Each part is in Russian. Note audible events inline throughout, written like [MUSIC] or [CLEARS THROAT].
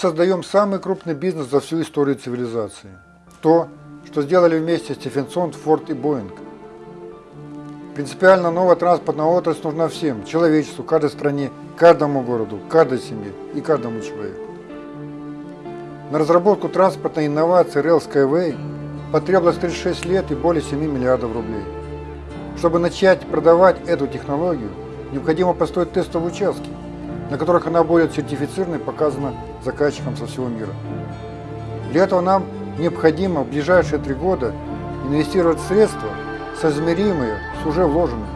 Создаем самый крупный бизнес за всю историю цивилизации. То, что сделали вместе Стефенсон, Форд и Боинг. Принципиально новая транспортная отрасль нужна всем, человечеству, каждой стране, каждому городу, каждой семье и каждому человеку. На разработку транспортной инновации Rail Skyway потребовалось 36 лет и более 7 миллиардов рублей. Чтобы начать продавать эту технологию, необходимо построить тестовые участки, на которых она будет сертифицирована и показана заказчикам со всего мира. Для этого нам необходимо в ближайшие три года инвестировать средства, соизмеримые с уже вложенными.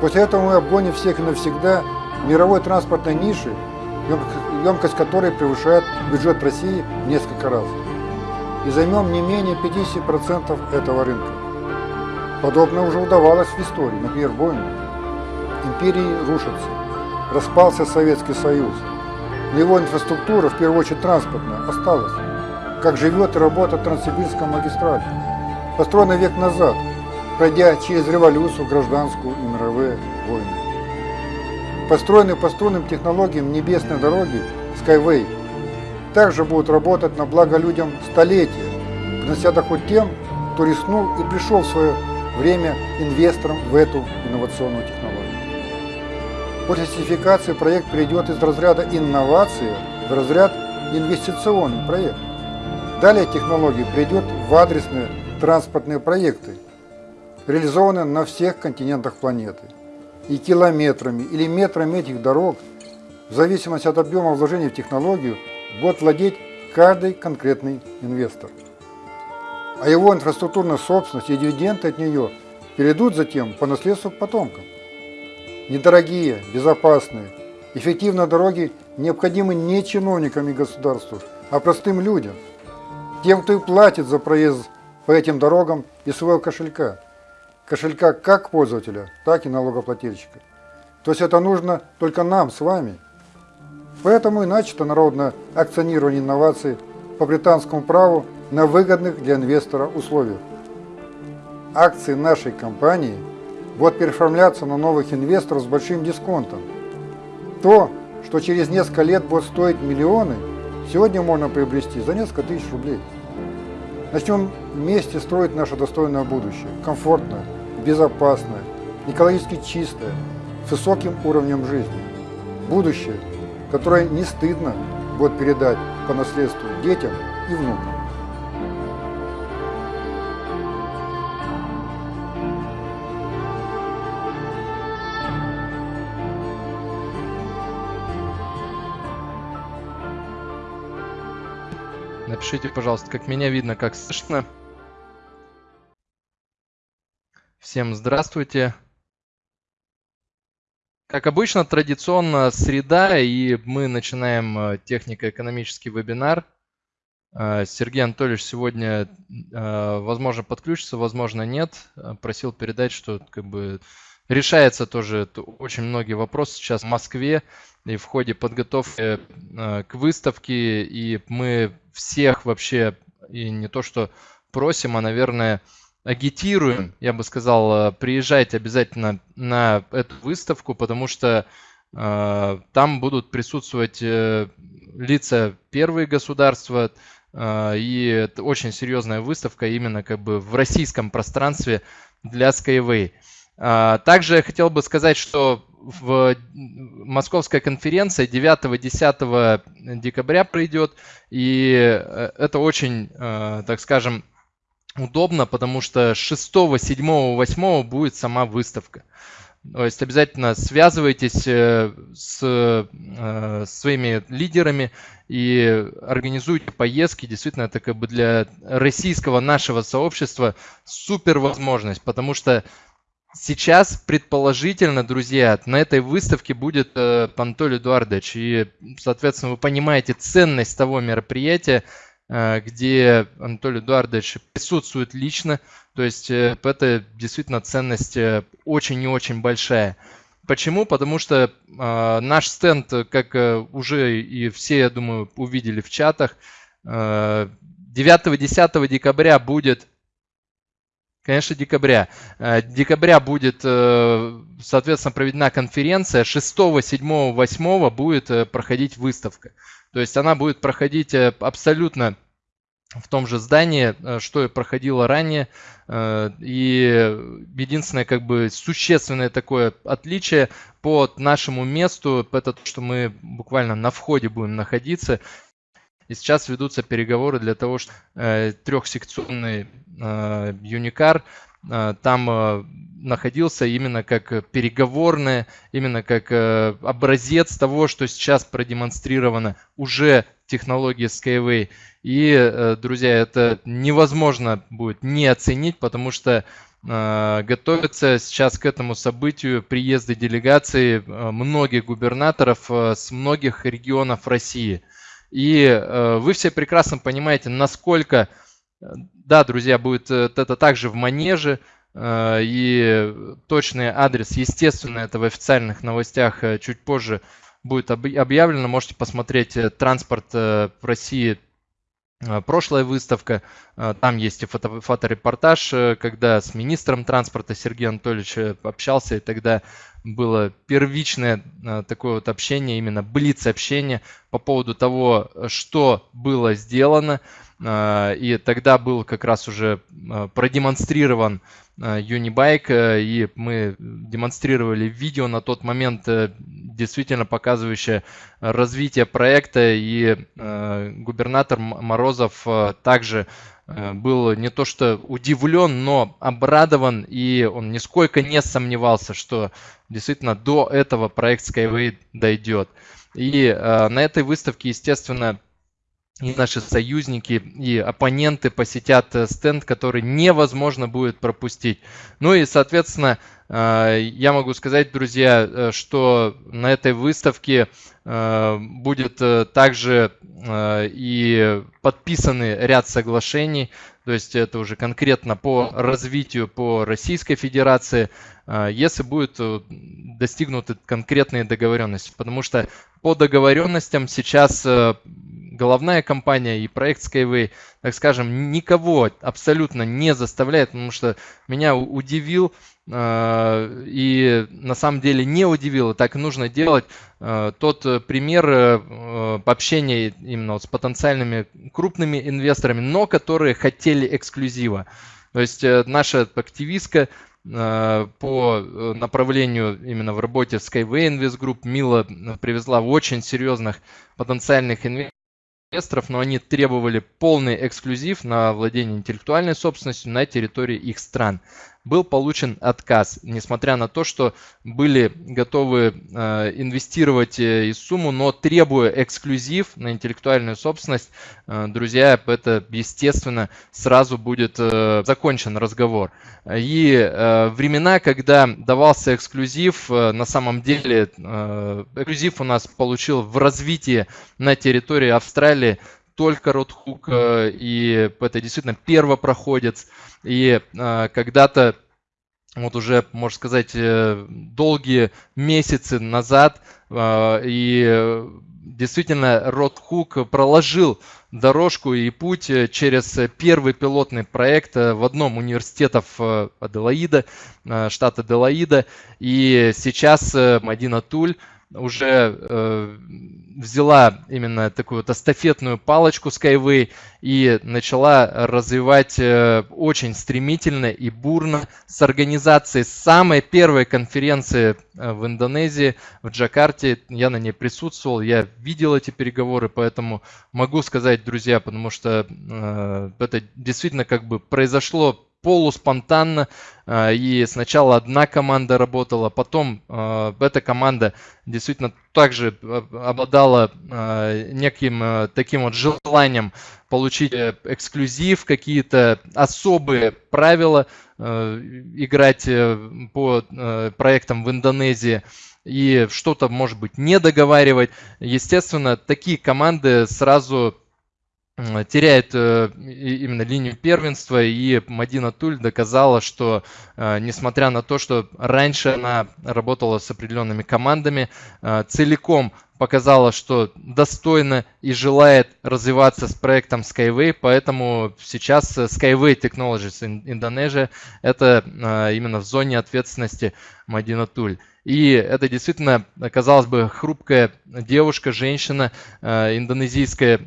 После этого мы обгоним всех и навсегда мировой транспортной ниши, емкость которой превышает бюджет России в несколько раз. И займем не менее 50% этого рынка. Подобное уже удавалось в истории, например, Боингу. Империи рушатся, распался Советский Союз, его инфраструктура, в первую очередь транспортная, осталась. Как живет и работает Транссибирская магистраль, построенная век назад, пройдя через революцию, гражданскую и мировые войны. Построенные по струнным технологиям небесной дороги Skyway также будут работать на благо людям столетия, принося доход тем, кто рискнул и пришел в свое время инвестором в эту инновационную технологию. После сертификации проект перейдет из разряда инновации в разряд инвестиционный проект. Далее технология перейдет в адресные транспортные проекты, реализованные на всех континентах планеты. И километрами или метрами этих дорог, в зависимости от объема вложений в технологию, будет владеть каждый конкретный инвестор. А его инфраструктурная собственность и дивиденды от нее перейдут затем по наследству потомкам. Недорогие, безопасные, эффективные дороги необходимы не чиновникам и государству, а простым людям, тем, кто и платит за проезд по этим дорогам из своего кошелька. Кошелька как пользователя, так и налогоплательщика. То есть это нужно только нам с вами. Поэтому и начато народное акционирование инноваций по британскому праву на выгодных для инвестора условиях. Акции нашей компании – будут переоформляться на новых инвесторов с большим дисконтом. То, что через несколько лет будет стоить миллионы, сегодня можно приобрести за несколько тысяч рублей. Начнем вместе строить наше достойное будущее, комфортное, безопасное, экологически чистое, с высоким уровнем жизни. Будущее, которое не стыдно будет передать по наследству детям и внукам. Напишите, пожалуйста, как меня видно, как слышно. Всем здравствуйте. Как обычно, традиционно среда, и мы начинаем э, технико-экономический вебинар. Э, Сергей Анатольевич сегодня, э, возможно, подключится, возможно, нет. Просил передать, что как бы решается тоже очень многие вопросы сейчас в Москве и в ходе подготовки к выставке, и мы всех вообще, и не то что просим, а, наверное, агитируем, я бы сказал, э, приезжайте обязательно на эту выставку, потому что э, там будут присутствовать э, лица первые государства, э, и это очень серьезная выставка именно как бы в российском пространстве для Skyway. Э, также я хотел бы сказать, что в московская конференция 9-10 декабря пройдет, и э, это очень, э, так скажем, удобно, потому что 6, 7, 8 будет сама выставка. То есть обязательно связывайтесь э, с своими лидерами и организуйте поездки. Действительно, это как бы для российского нашего сообщества супер возможность, потому что Сейчас, предположительно, друзья, на этой выставке будет э, Пантоль Эдуардович. И, соответственно, вы понимаете ценность того мероприятия, э, где Анатолий Эдуардович присутствует лично. То есть э, это действительно ценность э, очень и очень большая. Почему? Потому что э, наш стенд, как э, уже и все, я думаю, увидели в чатах, э, 9-10 декабря будет конечно, декабря. Э, декабря будет, э, соответственно, проведена конференция. 6, 7, 8 будет э, проходить выставка. То есть она будет проходить абсолютно в том же здании, что и проходило ранее. И единственное как бы существенное такое отличие по нашему месту, это то, что мы буквально на входе будем находиться. И сейчас ведутся переговоры для того, чтобы э, трехсекционный э, Юникар э, там э, находился именно как переговорная, именно как э, образец того, что сейчас продемонстрировано уже технологии Skyway. И, э, друзья, это невозможно будет не оценить, потому что э, готовятся сейчас к этому событию приезды делегации э, многих губернаторов с многих регионов России – и э, вы все прекрасно понимаете, насколько, э, да, друзья, будет э, это также в манеже, и точный адрес, естественно, это в официальных новостях чуть позже будет объявлено. Можете посмотреть транспорт в России прошлая выставка, там есть и фото, фоторепортаж, когда с министром транспорта Сергеем Анатольевичем общался, и тогда было первичное а, такое вот общение, именно блиц-общение по поводу того, что было сделано. А, и тогда был как раз уже а, продемонстрирован Unibike, и мы демонстрировали видео на тот момент, э, действительно показывающее развитие проекта, и губернатор Морозов также Э, был не то что удивлен, но обрадован, и он нисколько не сомневался, что действительно до этого проект Skyway дойдет. И э, на этой выставке, естественно, и наши союзники, и оппоненты посетят э, стенд, который невозможно будет пропустить. Ну и, соответственно, э, я могу сказать, друзья, что на этой выставке будет также и подписаны ряд соглашений, то есть это уже конкретно по развитию по Российской Федерации, если будут достигнуты конкретные договоренности. Потому что по договоренностям сейчас головная компания и проект Skyway, так скажем, никого абсолютно не заставляет, потому что меня удивил э, и на самом деле не удивил, так нужно делать. Э, тот пример э, общения именно вот с потенциальными крупными инвесторами, но которые хотели эксклюзива. То есть наша активистка по направлению именно в работе Skyway Invest Group Мила привезла очень серьезных потенциальных инвесторов инвесторов, но они требовали полный эксклюзив на владение интеллектуальной собственностью на территории их стран был получен отказ, несмотря на то, что были готовы э, инвестировать э, и сумму, но требуя эксклюзив на интеллектуальную собственность, э, друзья, это, естественно, сразу будет закончен разговор. И времена, когда давался эксклюзив, на самом деле эксклюзив у нас получил в развитии на территории Австралии только Ротхук, и это действительно первопроходец. И э, когда-то, вот уже, можно сказать, э, долгие месяцы назад, э, и действительно Ротхук проложил дорожку и путь через первый пилотный проект в одном университетов Аделаида, штата Аделаида. И сейчас Мадина Туль уже э, взяла именно такую вот эстафетную палочку Skyway и начала развивать э, очень стремительно и бурно с организацией самой первой конференции э, в Индонезии, в Джакарте. Я на ней присутствовал, я видел эти переговоры, поэтому могу сказать, друзья, потому что э, это действительно как бы произошло полуспонтанно. А, и сначала одна команда работала, потом а, эта команда действительно также а, обладала неким таким вот желанием получить э, эксклюзив, какие-то особые правила играть э, по э, проектам в Индонезии и что-то, может быть, не договаривать. Естественно, такие команды сразу теряет э, именно линию первенства, и Мадина Туль доказала, что э, несмотря на то, что раньше она работала с определенными командами, э, целиком показала, что достойно и желает развиваться с проектом Skyway, поэтому сейчас Skyway Technologies Indonesia это именно в зоне ответственности Мадина Туль. И это действительно, казалось бы, хрупкая девушка, женщина индонезийская,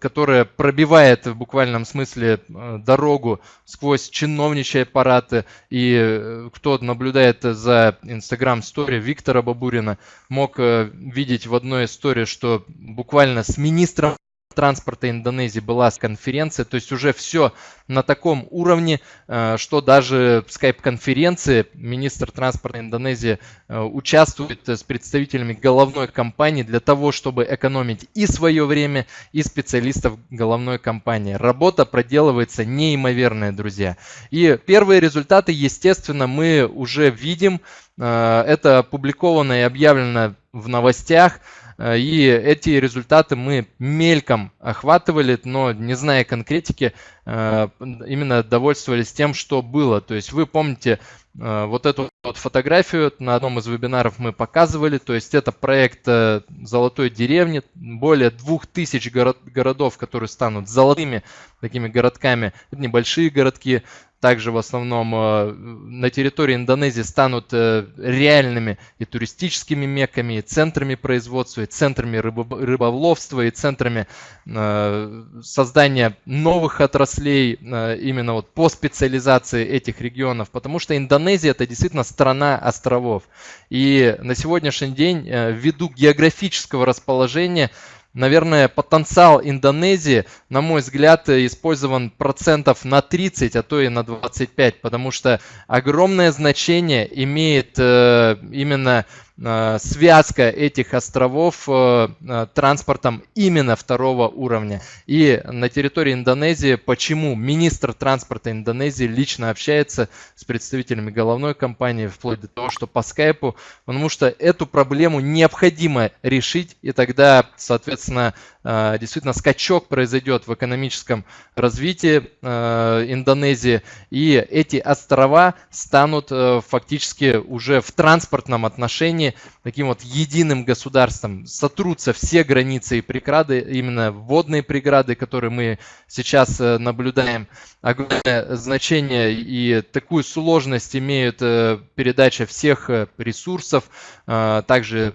которая пробивает в буквальном смысле дорогу сквозь чиновничьи аппараты. И кто наблюдает за Инстаграм-стори Виктора Бабурина, мог видеть в одной истории, что буквально с министром транспорта Индонезии была конференция, то есть уже все на таком уровне, э, что даже скайп-конференции министр транспорта Индонезии э, участвует с представителями головной компании для того, чтобы экономить и свое время, и специалистов головной компании. Работа проделывается неимоверная, друзья. И первые результаты, естественно, мы уже видим. Э, это опубликовано и объявлено в новостях. Э, и эти результаты мы мельком охватывали, но не зная конкретики, э, именно довольствовались тем, что было. То есть вы помните э, вот эту вот фотографию на одном из вебинаров мы показывали. То есть это проект золотой деревни. Более 2000 город, городов, которые станут золотыми такими городками. Это небольшие городки также в основном э, на территории Индонезии станут э, реальными и туристическими меками, и центрами производства, и центрами рыболовства, и центрами э, создания новых отраслей именно вот по специализации этих регионов, потому что Индонезия это действительно страна островов. И на сегодняшний день ввиду географического расположения Наверное, потенциал Индонезии, на мой взгляд, использован процентов на 30, а то и на 25, потому что огромное значение имеет э, именно связка этих островов э, э, транспортом именно второго уровня. И на территории Индонезии, почему министр транспорта Индонезии лично общается с представителями головной компании, вплоть до того, что по скайпу, потому что эту проблему необходимо решить, и тогда, соответственно, действительно скачок произойдет в экономическом развитии Индонезии, и эти острова станут фактически уже в транспортном отношении таким вот единым государством. Сотрутся все границы и преграды, именно водные преграды, которые мы сейчас э, наблюдаем. Огромное значение и такую сложность имеют э, передача всех э, ресурсов, также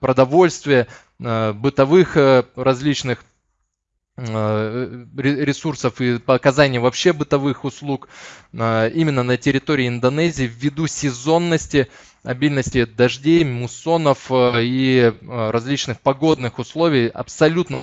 продовольствия, бытовых различных ресурсов и по оказанию вообще бытовых услуг именно на территории Индонезии ввиду сезонности обильности дождей, муссонов э, и э, различных погодных условий абсолютно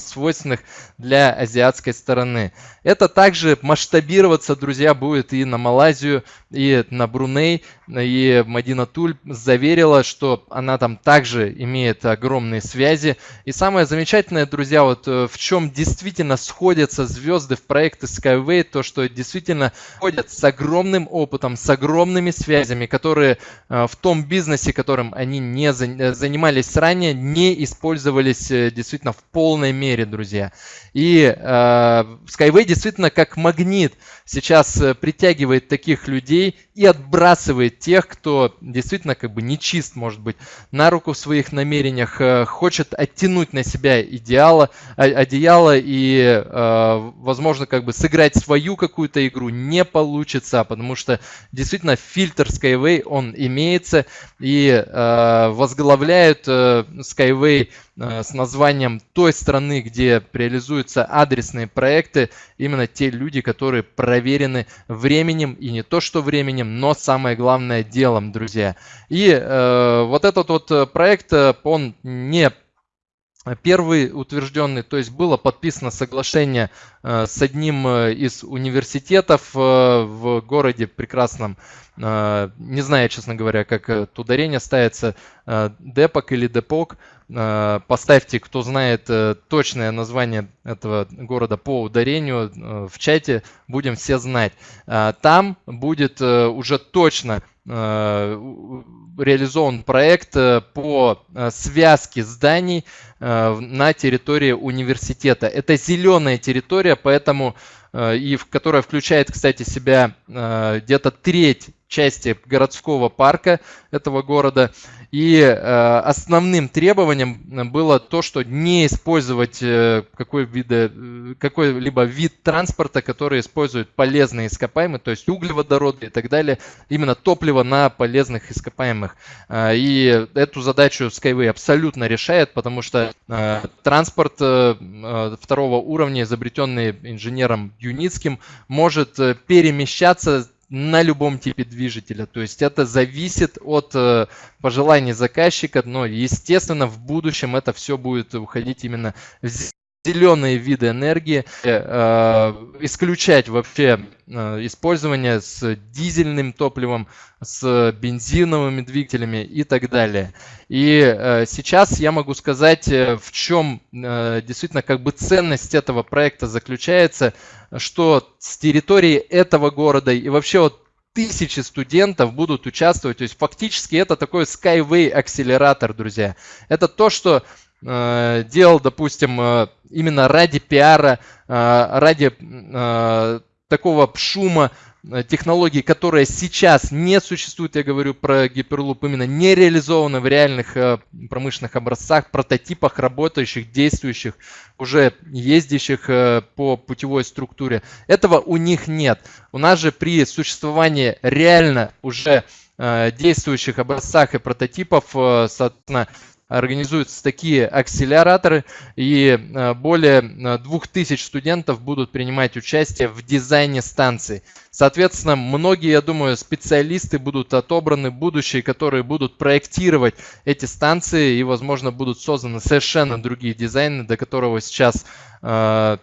свойственных для азиатской стороны. Это также масштабироваться, друзья, будет и на Малайзию, и на Бруней. И Мадина Туль заверила, что она там также имеет огромные связи. И самое замечательное, друзья, вот э, в чем действительно сходятся звезды в проекты Skyway, то, что действительно ходят с огромным опытом, с огромными связями, которые э, в том бизнесе, которым они не занимались ранее, не использовались э, действительно в полной мере, друзья. И э, Skyway действительно как магнит сейчас э, притягивает таких людей и отбрасывает тех, кто действительно как бы нечист, может быть, на руку в своих намерениях, э, хочет оттянуть на себя идеала, одеяло и, э, возможно, как бы сыграть свою какую-то игру не получится, потому что действительно фильтр Skyway, он имеется и э, возглавляют э, Skyway Э, с названием той страны, где реализуются адресные проекты, именно те люди, которые проверены временем, и не то что временем, но самое главное делом, друзья. И э, вот этот вот проект, э, он не Первый утвержденный, то есть было подписано соглашение э, с одним из университетов в городе прекрасном, не знаю, честно говоря, как это ударение ставится, Депок или Депок, Э, поставьте, кто знает э, точное название этого города по ударению э, в чате, будем все знать. Там будет уже точно реализован проект по связке зданий на территории университета. Это зеленая территория, поэтому и в которая включает, кстати, себя где-то треть части городского парка этого города. И э, основным требованием было то, что не использовать э, какой вида, э, какой-либо вид транспорта, который использует полезные ископаемые, то есть углеводороды и так далее, именно топливо на полезных ископаемых. Э, и эту задачу Skyway абсолютно решает, потому что э, транспорт э, второго уровня, изобретенный инженером Юницким, может перемещаться на любом типе движителя. То есть это зависит от э, пожеланий заказчика, но естественно в будущем это все будет уходить именно в зеленые виды энергии, э, исключать вообще э, использование с дизельным топливом, с бензиновыми двигателями и так далее. И э, сейчас я могу сказать, э, в чем э, действительно как бы ценность этого проекта заключается, что с территории этого города и вообще вот тысячи студентов будут участвовать. То есть фактически это такой Skyway акселератор, друзья. Это то, что Э, делал, допустим, э, именно ради пиара, э, ради такого шума, технологии, которая сейчас не существует, я говорю про гиперлуп, именно не реализованы в реальных промышленных образцах, прототипах работающих, действующих, уже ездящих по путевой структуре. Этого у них нет. У нас же при существовании реально уже действующих образцах и прототипов, соответственно, организуются такие акселераторы, и э, более 2000 э, студентов будут принимать участие в дизайне станций. Соответственно, многие, я думаю, специалисты будут отобраны, будущие, которые будут проектировать эти станции, и, возможно, будут созданы совершенно другие дизайны, до которого сейчас э,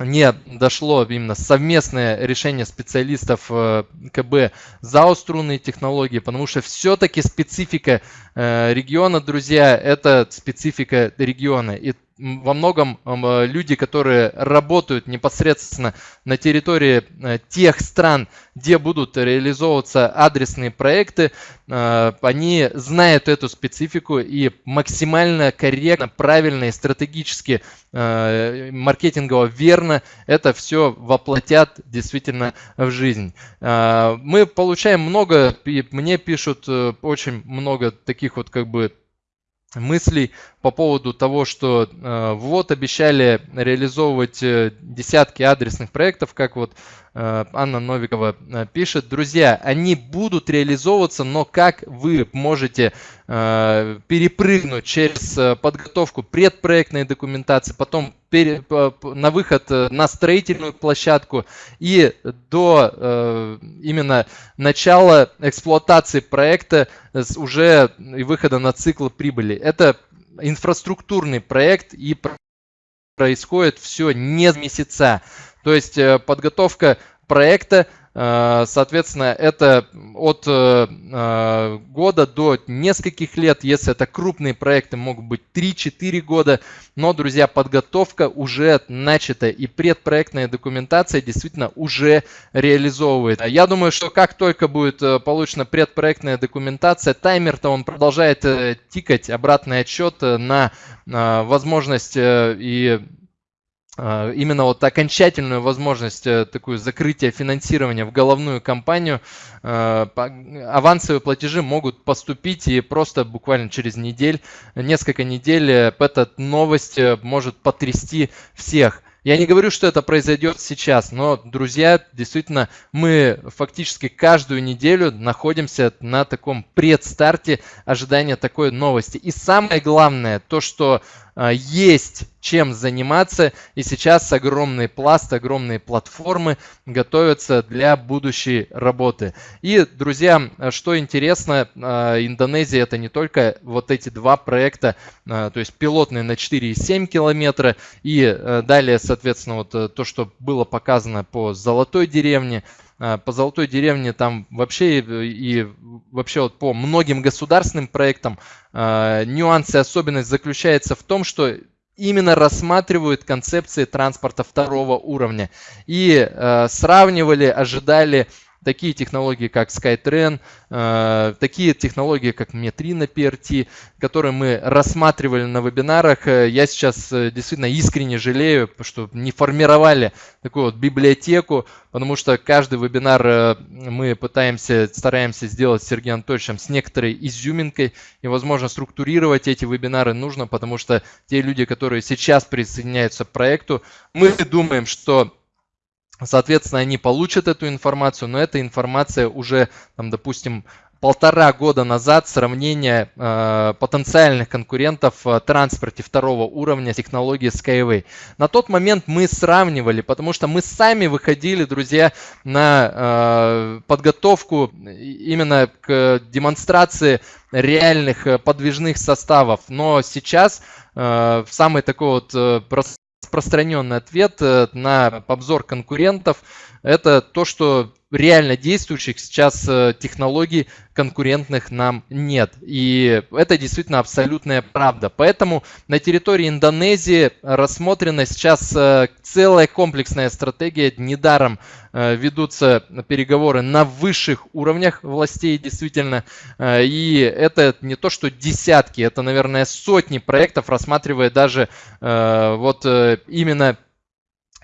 не дошло именно совместное решение специалистов э, КБ за струнные технологии, потому что все-таки специфика э, региона, друзья, это специфика региона. И во многом э, люди, которые работают непосредственно на территории э, тех стран, где будут реализовываться адресные проекты, э, они знают эту специфику и максимально корректно, правильно и стратегически маркетингово верно это все воплотят действительно в жизнь. Мы получаем много, мне пишут очень много таких вот как бы мыслей по поводу того, что э, вот обещали реализовывать э, десятки адресных проектов, как вот э, Анна Новикова э, пишет. Друзья, они будут реализовываться, но как вы можете э, перепрыгнуть через э, подготовку предпроектной документации, потом на выход э, на строительную площадку и до э, именно начала эксплуатации проекта уже и выхода на цикл прибыли. Это инфраструктурный проект и происходит все не с месяца. То есть э, подготовка проекта Э, соответственно, это от э, э, года до нескольких лет, если это крупные проекты, могут быть 3-4 года. Но, друзья, подготовка уже начата и предпроектная документация действительно уже реализовывает. Я думаю, что как только будет получена предпроектная документация, таймер-то он продолжает тикать, обратный отчет на возможность и а, именно вот окончательную возможность э, такую закрытия финансирования в головную компанию, а, авансовые платежи могут поступить и просто буквально через недель, несколько недель э, эта новость э, может потрясти всех. Я не говорю, что это произойдет сейчас, но, друзья, действительно, мы фактически каждую неделю находимся на таком предстарте ожидания такой новости. И самое главное, то, что а, есть чем заниматься. И сейчас огромный пласт, огромные платформы готовятся для будущей работы. И, друзья, что интересно, а, Индонезия это не только вот эти два проекта, а, то есть пилотные на 4,7 километра и далее, соответственно, вот э, то, что было показано по Золотой деревне, по Золотой деревне там вообще и вообще вот по многим государственным проектам э, нюанс и особенность заключается в том, что именно рассматривают концепции транспорта второго уровня. И э, сравнивали, ожидали такие технологии, как SkyTrain, э, такие технологии, как Metrina PRT, которые мы рассматривали на вебинарах. Э, я сейчас э, действительно искренне жалею, что не формировали такую вот библиотеку, потому что каждый вебинар мы пытаемся, стараемся сделать с Сергеем Анатольевичем с некоторой изюминкой, и, возможно, структурировать эти вебинары нужно, потому что те люди, которые сейчас присоединяются к проекту, мы думаем, что Соответственно, они получат эту информацию, но эта информация уже, там, допустим, полтора года назад сравнение э, потенциальных конкурентов в транспорте второго уровня технологии Skyway. На тот момент мы сравнивали, потому что мы сами выходили, друзья, на э, подготовку именно к демонстрации реальных э, подвижных составов. Но сейчас э, самый такой вот э, распространенный ответ э, на обзор конкурентов – это то, что реально действующих сейчас э, технологий конкурентных нам нет. И это действительно абсолютная правда. Поэтому на территории Индонезии рассмотрена сейчас э, целая комплексная стратегия. Недаром э, ведутся переговоры на высших уровнях властей действительно. И это не то, что десятки, это, наверное, сотни проектов рассматривая даже вот именно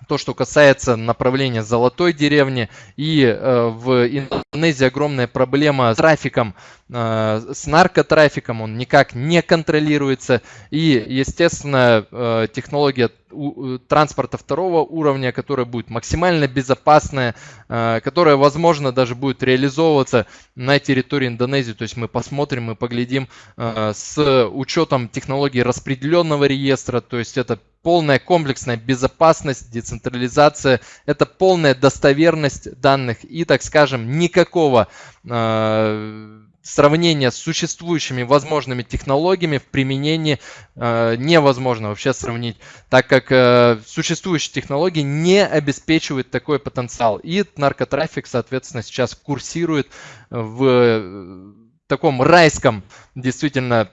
то, что касается направления золотой деревни. И э, в Индонезии огромная проблема с трафиком, э, с наркотрафиком, он никак не контролируется. И, естественно, э, технология транспорта второго уровня, которая будет максимально безопасная, которая, возможно, даже будет реализовываться на территории Индонезии. То есть мы посмотрим и поглядим с учетом технологии распределенного реестра, то есть это полная комплексная безопасность, децентрализация, это полная достоверность данных и, так скажем, никакого э, сравнения с существующими возможными технологиями в применении э, невозможно вообще сравнить, так как э, существующие технологии не обеспечивают такой потенциал. И наркотрафик, соответственно, сейчас курсирует в таком райском действительно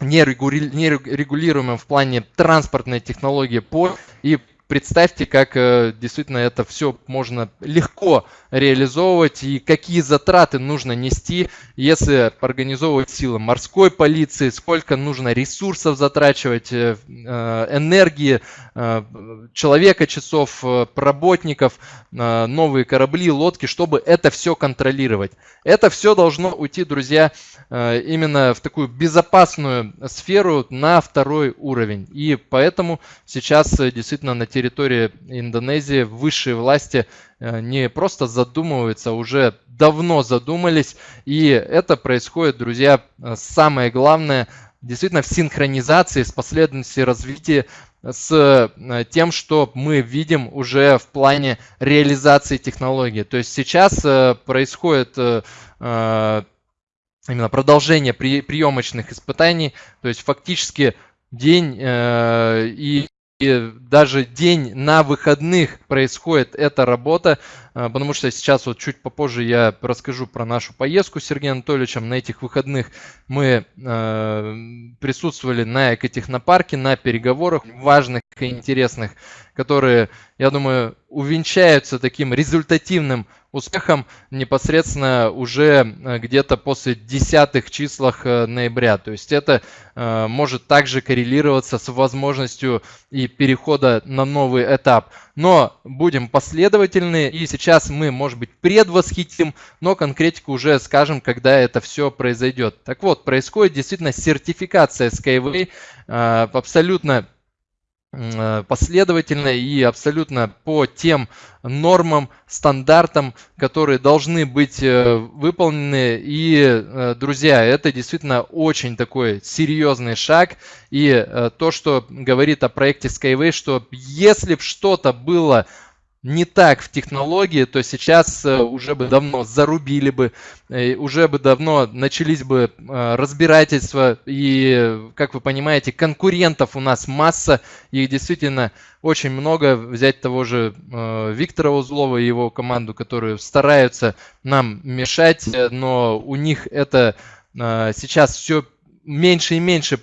нерегулируемым в плане транспортной технологии по и представьте, как э, действительно это все можно легко реализовывать и какие затраты нужно нести, если организовывать силы морской полиции, сколько нужно ресурсов затрачивать, э, э, энергии, человека, часов, работников, новые корабли, лодки, чтобы это все контролировать. Это все должно уйти, друзья, именно в такую безопасную сферу на второй уровень. И поэтому сейчас действительно на территории территории Индонезии высшие власти э, не просто задумываются, а уже давно задумались. И это происходит, друзья, э, самое главное, действительно в синхронизации с последовательностью развития с э, тем, что мы видим уже в плане реализации технологии. То есть сейчас происходит именно продолжение приемочных испытаний, то есть фактически день и и даже день на выходных происходит эта работа, потому что сейчас вот чуть попозже я расскажу про нашу поездку с Сергеем Анатольевичем. На этих выходных мы э, присутствовали на экотехнопарке, на переговорах важных и интересных, которые, я думаю, увенчаются таким результативным успехом непосредственно уже э, где-то после десятых числах ноября. То есть это может также коррелироваться с возможностью и перехода на новый этап. Но будем последовательны и сейчас мы, может быть, предвосхитим, но конкретику уже скажем, когда это все произойдет. Так вот, происходит действительно сертификация Skyway абсолютно Э, последовательно и абсолютно по тем нормам, стандартам, которые должны быть э, выполнены. И, э, друзья, это действительно очень такой серьезный шаг. И то, что говорит о проекте Skyway, что если бы что-то было не так в технологии, то сейчас э, уже бы давно зарубили бы, э, уже бы давно начались бы э, разбирательства. И, как вы понимаете, конкурентов у нас масса, их действительно очень много. Взять того же Виктора Узлова и его команду, которые стараются нам мешать, но у них это сейчас все меньше и меньше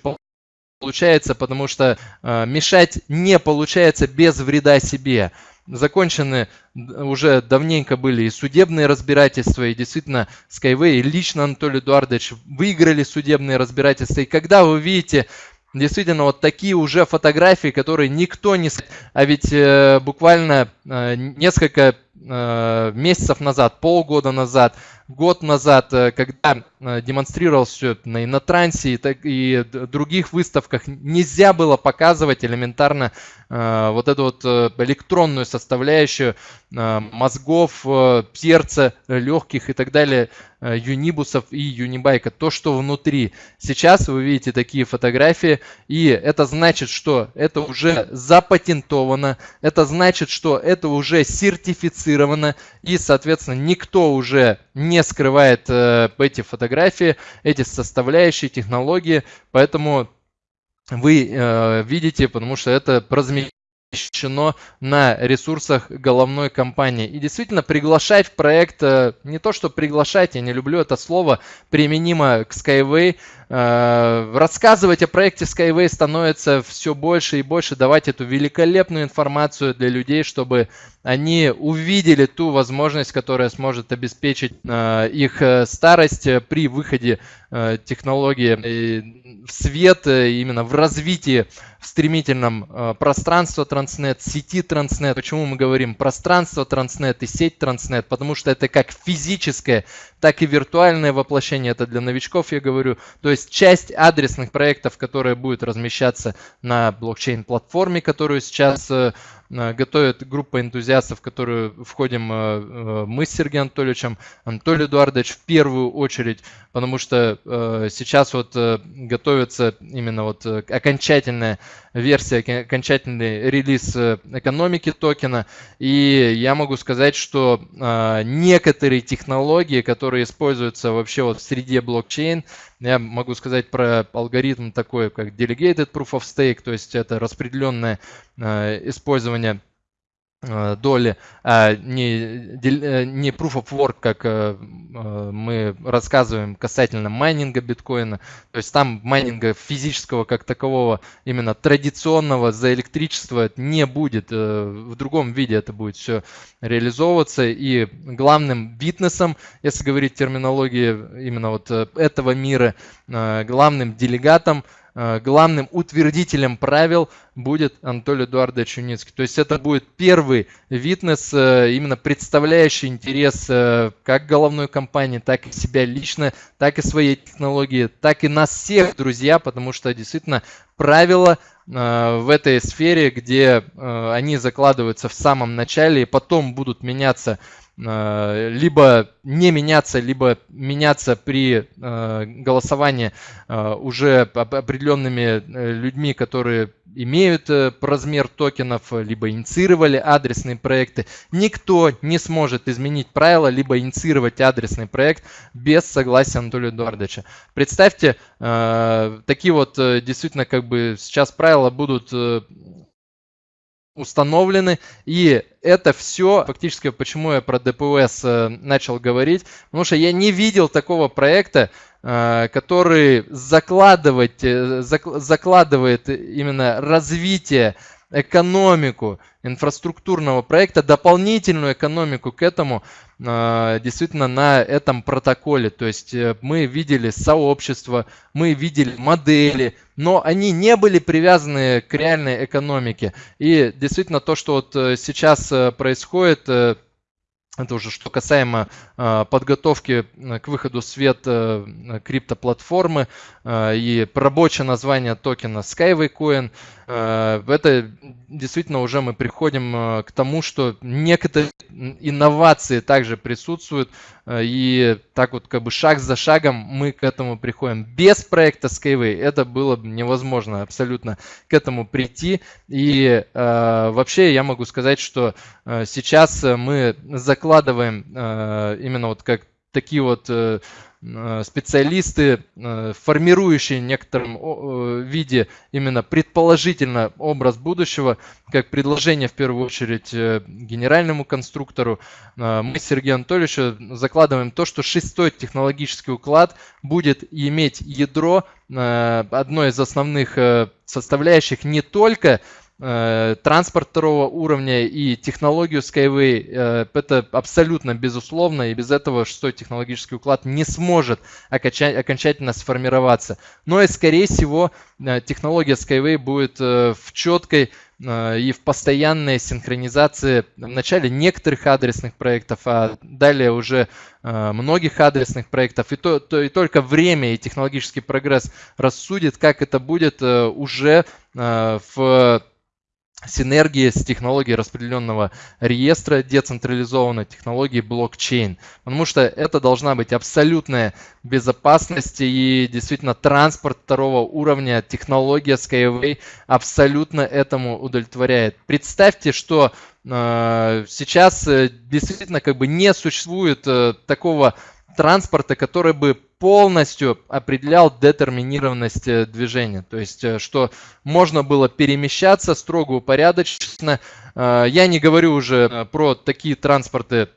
получается, потому что мешать не получается без вреда себе. Закончены уже давненько были и судебные разбирательства, и действительно Skyway и лично Анатолий Эдуардович выиграли судебные разбирательства. И когда вы видите действительно вот такие уже фотографии, которые никто не... А ведь э, буквально э, несколько э, месяцев назад, полгода назад, год назад, э, когда э, демонстрировал все на Инотрансе и, и других выставках, нельзя было показывать элементарно э, вот эту вот электронную составляющую мозгов, сердца, легких и так далее, юнибусов и юнибайка, то, что внутри. Сейчас вы видите такие фотографии, и это значит, что это уже запатентовано, это значит, что это уже сертифицировано, и, соответственно, никто уже не скрывает э, эти фотографии, эти составляющие, технологии, поэтому вы э, видите, потому что это размещено на ресурсах головной компании. И действительно приглашать в проект, э, не то что приглашать, я не люблю это слово, применимо к Skyway, рассказывать о проекте Skyway становится все больше и больше, давать эту великолепную информацию для людей, чтобы они увидели ту возможность, которая сможет обеспечить э, их старость при выходе технологии в свет, именно в развитии в стремительном пространства Transnet, сети Transnet. Почему мы говорим пространство Transnet и сеть Transnet? Потому что это как физическое, так и виртуальное воплощение. Это для новичков я говорю. То есть часть адресных проектов, которые будут размещаться на блокчейн-платформе, которую сейчас э, готовит группа энтузиастов, в которую входим э, э, мы с Сергеем Анатольевичем, Анатолий Эдуардович в первую очередь, потому что сейчас вот готовится именно вот окончательная версия, окончательный релиз экономики токена. И я могу сказать, что некоторые технологии, которые используются вообще вот в среде блокчейн, я могу сказать про алгоритм такой, как Delegated Proof of Stake, то есть это распределенное э, использование доли, а не, э, не proof of work, как э, мы рассказываем касательно майнинга биткоина. То есть там майнинга физического как такового, именно традиционного за электричество не будет. В другом виде это будет все реализовываться. И главным витнесом, если говорить терминологии именно вот этого мира, главным делегатом Э, главным утвердителем правил будет Анатолий Эдуардович Юницкий. То есть это будет первый витнес, э, именно представляющий интерес э, как головной компании, так и себя лично, так и своей технологии, так и нас всех, друзья, потому что действительно правила в этой сфере, где они закладываются в самом начале и потом будут меняться Э, либо не меняться, либо меняться при э, голосовании э, уже определенными людьми, которые имеют размер токенов, либо инициировали адресные проекты. Никто не сможет изменить правила, либо инициировать адресный проект без согласия Анатолия Эдуардовича. Представьте, такие вот действительно как бы сейчас правила будут установлены. И это все, фактически, почему я про ДПС э, начал говорить, потому что я не видел такого проекта, э, который закладывать, э, закладывает именно развитие экономику инфраструктурного проекта, дополнительную экономику к этому а, действительно на этом протоколе. То есть э, мы видели сообщество, мы видели модели, но они не были привязаны к реальной экономике. И действительно то, что вот э, сейчас э, происходит, это уже что касаемо э, подготовки к выходу в свет э, криптоплатформы э, и рабочее название токена Skyway Coin. Э, это действительно уже мы приходим э, к тому, что некоторые инновации также присутствуют. Э, и так вот как бы шаг за шагом мы к этому приходим. Без проекта Skyway это было бы невозможно абсолютно к этому прийти. И вообще я могу сказать, что сейчас мы закладываем именно вот как такие вот специалисты, формирующие в некотором виде именно предположительно образ будущего, как предложение в первую очередь генеральному конструктору. Мы с Сергеем Анатольевичем закладываем то, что шестой технологический уклад будет иметь ядро, одной из основных составляющих не только э, транспорт второго уровня и технологию Skyway. Э, это абсолютно безусловно, и без этого шестой технологический уклад не сможет окончательно сформироваться. Но и, скорее всего, э, технология Skyway будет в четкой и в постоянной синхронизации в начале некоторых адресных проектов, а далее уже многих адресных проектов. И, то, то, и только время и технологический прогресс рассудит, как это будет уже в синергии с технологией распределенного реестра, децентрализованной технологии блокчейн. Потому что это должна быть абсолютная безопасность и действительно транспорт второго уровня, технология Skyway абсолютно этому удовлетворяет. Представьте, что э, сейчас э, действительно как бы не существует э, такого транспорта, который бы полностью определял детерминированность э, движения. То есть, э, что можно было перемещаться строго упорядоченно. Э, я не говорю уже про такие транспорты,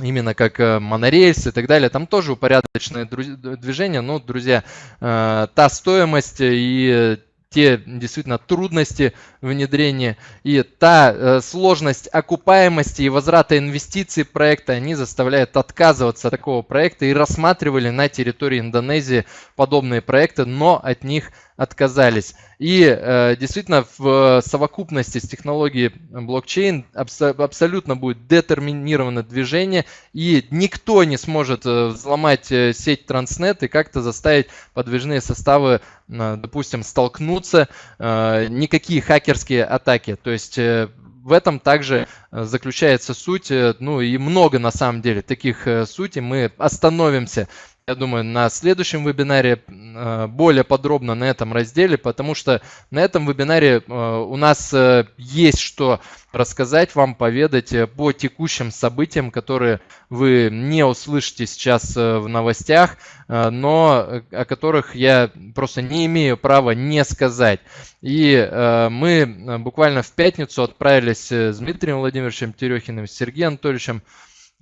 именно как монорельс и так далее, там тоже упорядоченное движение, но, друзья, та стоимость и те действительно трудности внедрения. И та э, сложность окупаемости и возврата инвестиций проекта, они заставляют отказываться от такого проекта и рассматривали на территории Индонезии подобные проекты, но от них отказались. И э, действительно в совокупности с технологией блокчейн абсо абсолютно будет детерминировано движение, и никто не сможет э, взломать э, сеть Транснет и как-то заставить подвижные составы, э, допустим, столкнуться. Э, никакие хакерские атаки. То есть в этом также заключается суть, ну и много на самом деле таких сутей. Мы остановимся я думаю, на следующем вебинаре э, более подробно на этом разделе, потому что на этом вебинаре э, у нас э, есть что рассказать вам, поведать по текущим событиям, которые вы не услышите сейчас в новостях, но о которых я просто не имею права не сказать. И мы буквально в пятницу отправились с Дмитрием Владимировичем Терехиным, с Сергеем Анатольевичем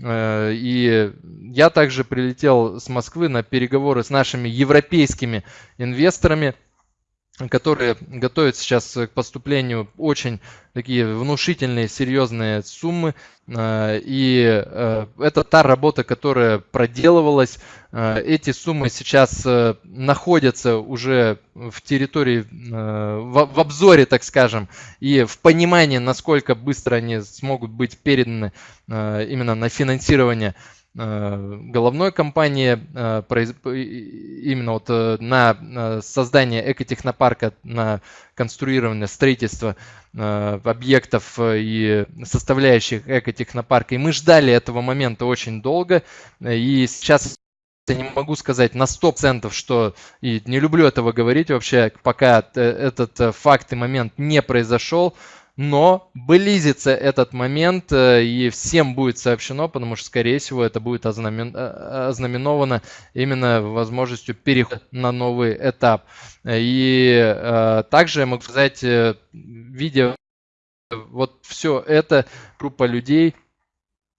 и я также прилетел с Москвы на переговоры с нашими европейскими инвесторами, которые готовят сейчас к поступлению очень такие внушительные, серьезные суммы. Э, и э, это та работа, которая проделывалась. Э, эти суммы сейчас находятся уже в территории, в обзоре, так скажем, и в понимании, насколько быстро они смогут быть переданы именно на финансирование головной компании именно вот на создание экотехнопарка, на конструирование, строительство Э, объектов э, и составляющих экотехнопарка. И мы ждали этого момента очень долго. И сейчас я не могу сказать на 100%, что и не люблю этого говорить вообще, пока этот факт и момент не произошел. Но близится этот момент, э, и всем будет сообщено, потому что, скорее всего, это будет ознамен... Э, ознаменовано именно возможностью перехода на новый этап. И э, также я могу сказать, видя вот все это, группа людей,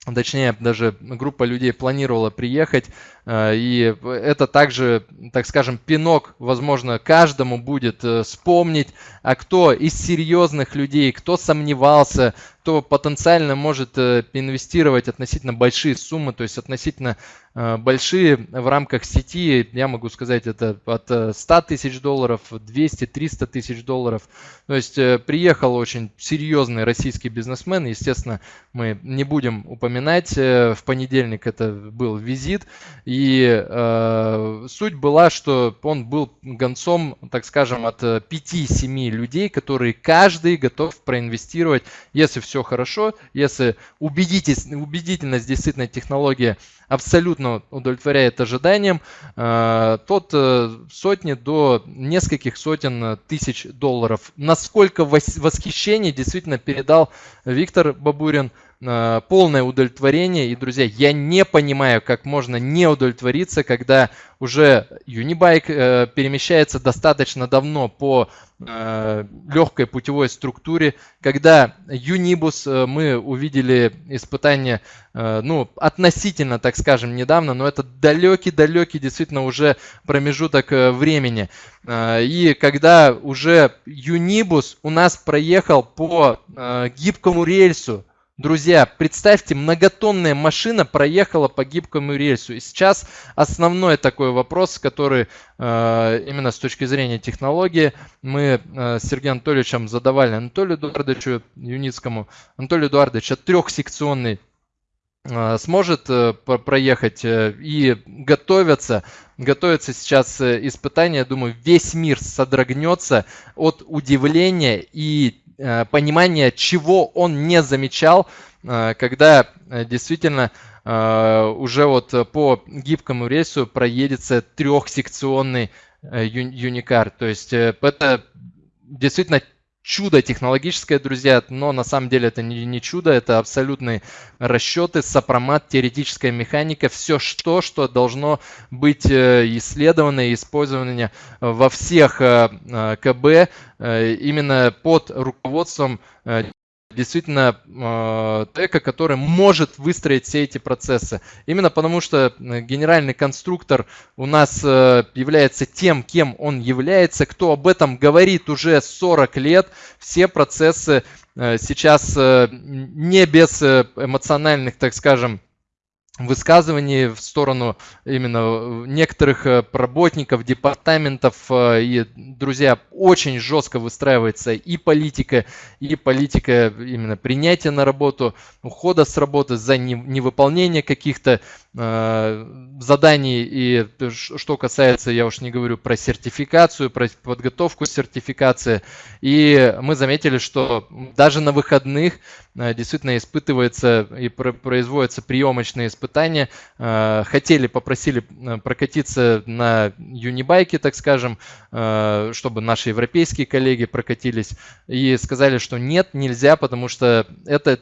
точнее даже группа людей планировала приехать, э, и это также, так скажем, пинок, возможно, каждому будет э, вспомнить, а кто из серьезных людей, кто сомневался, кто потенциально может э, инвестировать относительно большие суммы, то есть относительно Э, большие в рамках сети, я могу сказать, это от 100 э, тысяч долларов, 200-300 тысяч долларов. То есть приехал очень серьезный российский бизнесмен, естественно, мы не будем упоминать, в понедельник это был визит, и э, суть была, что он был гонцом, так скажем, от 5-7 людей, которые каждый готов проинвестировать, если все хорошо, если убедительность действительно технология абсолютно удовлетворяет ожиданиям, э, тот э, сотни до нескольких сотен тысяч долларов. Насколько восхищение действительно передал Виктор Бабурин, полное удовлетворение. И, друзья, я не понимаю, как можно не удовлетвориться, когда уже Unibike э, перемещается достаточно давно по э, легкой путевой структуре. Когда Unibus э, мы увидели испытание, э, ну, относительно, так скажем, недавно, но это далекий-далекий действительно уже промежуток э, времени. Э, и когда уже Unibus у нас проехал по э, гибкому рельсу, Друзья, представьте, многотонная машина проехала по гибкому рельсу. И сейчас основной такой вопрос, который э, именно с точки зрения технологии мы э, с Сергеем Анатольевичем задавали Анатолию Эдуардовичу Юницкому. Анатолий Эдуардович, а трехсекционный э, сможет проехать и готовятся готовятся сейчас испытания, думаю, весь мир содрогнется от удивления и понимание, чего он не замечал, э, когда э, действительно уже вот по гибкому рельсу проедется трехсекционный юникар. То есть это действительно чудо технологическое, друзья, но на самом деле это не, не чудо, это абсолютные расчеты, сопромат, теоретическая механика, все что, что должно быть э, исследовано и использовано во всех э, э, КБ именно под руководством действительно э, который может выстроить все эти процессы. Именно потому, что э, генеральный конструктор у нас э, является тем, кем он является, кто об этом говорит уже 40 лет, все процессы сейчас не без эмоциональных, так скажем, высказываний в сторону именно некоторых э, работников, департаментов. Э, и, друзья, очень жестко выстраивается и политика, и политика именно принятия на работу, ухода с работы за невыполнение каких-то Э, заданий и что касается, я уж не говорю про сертификацию, про подготовку сертификации. И мы заметили, что даже на выходных э, действительно испытывается и производятся приемочные испытания. Э, хотели, попросили прокатиться на юнибайке, так скажем, чтобы наши европейские коллеги прокатились. И сказали, что нет, нельзя, потому что это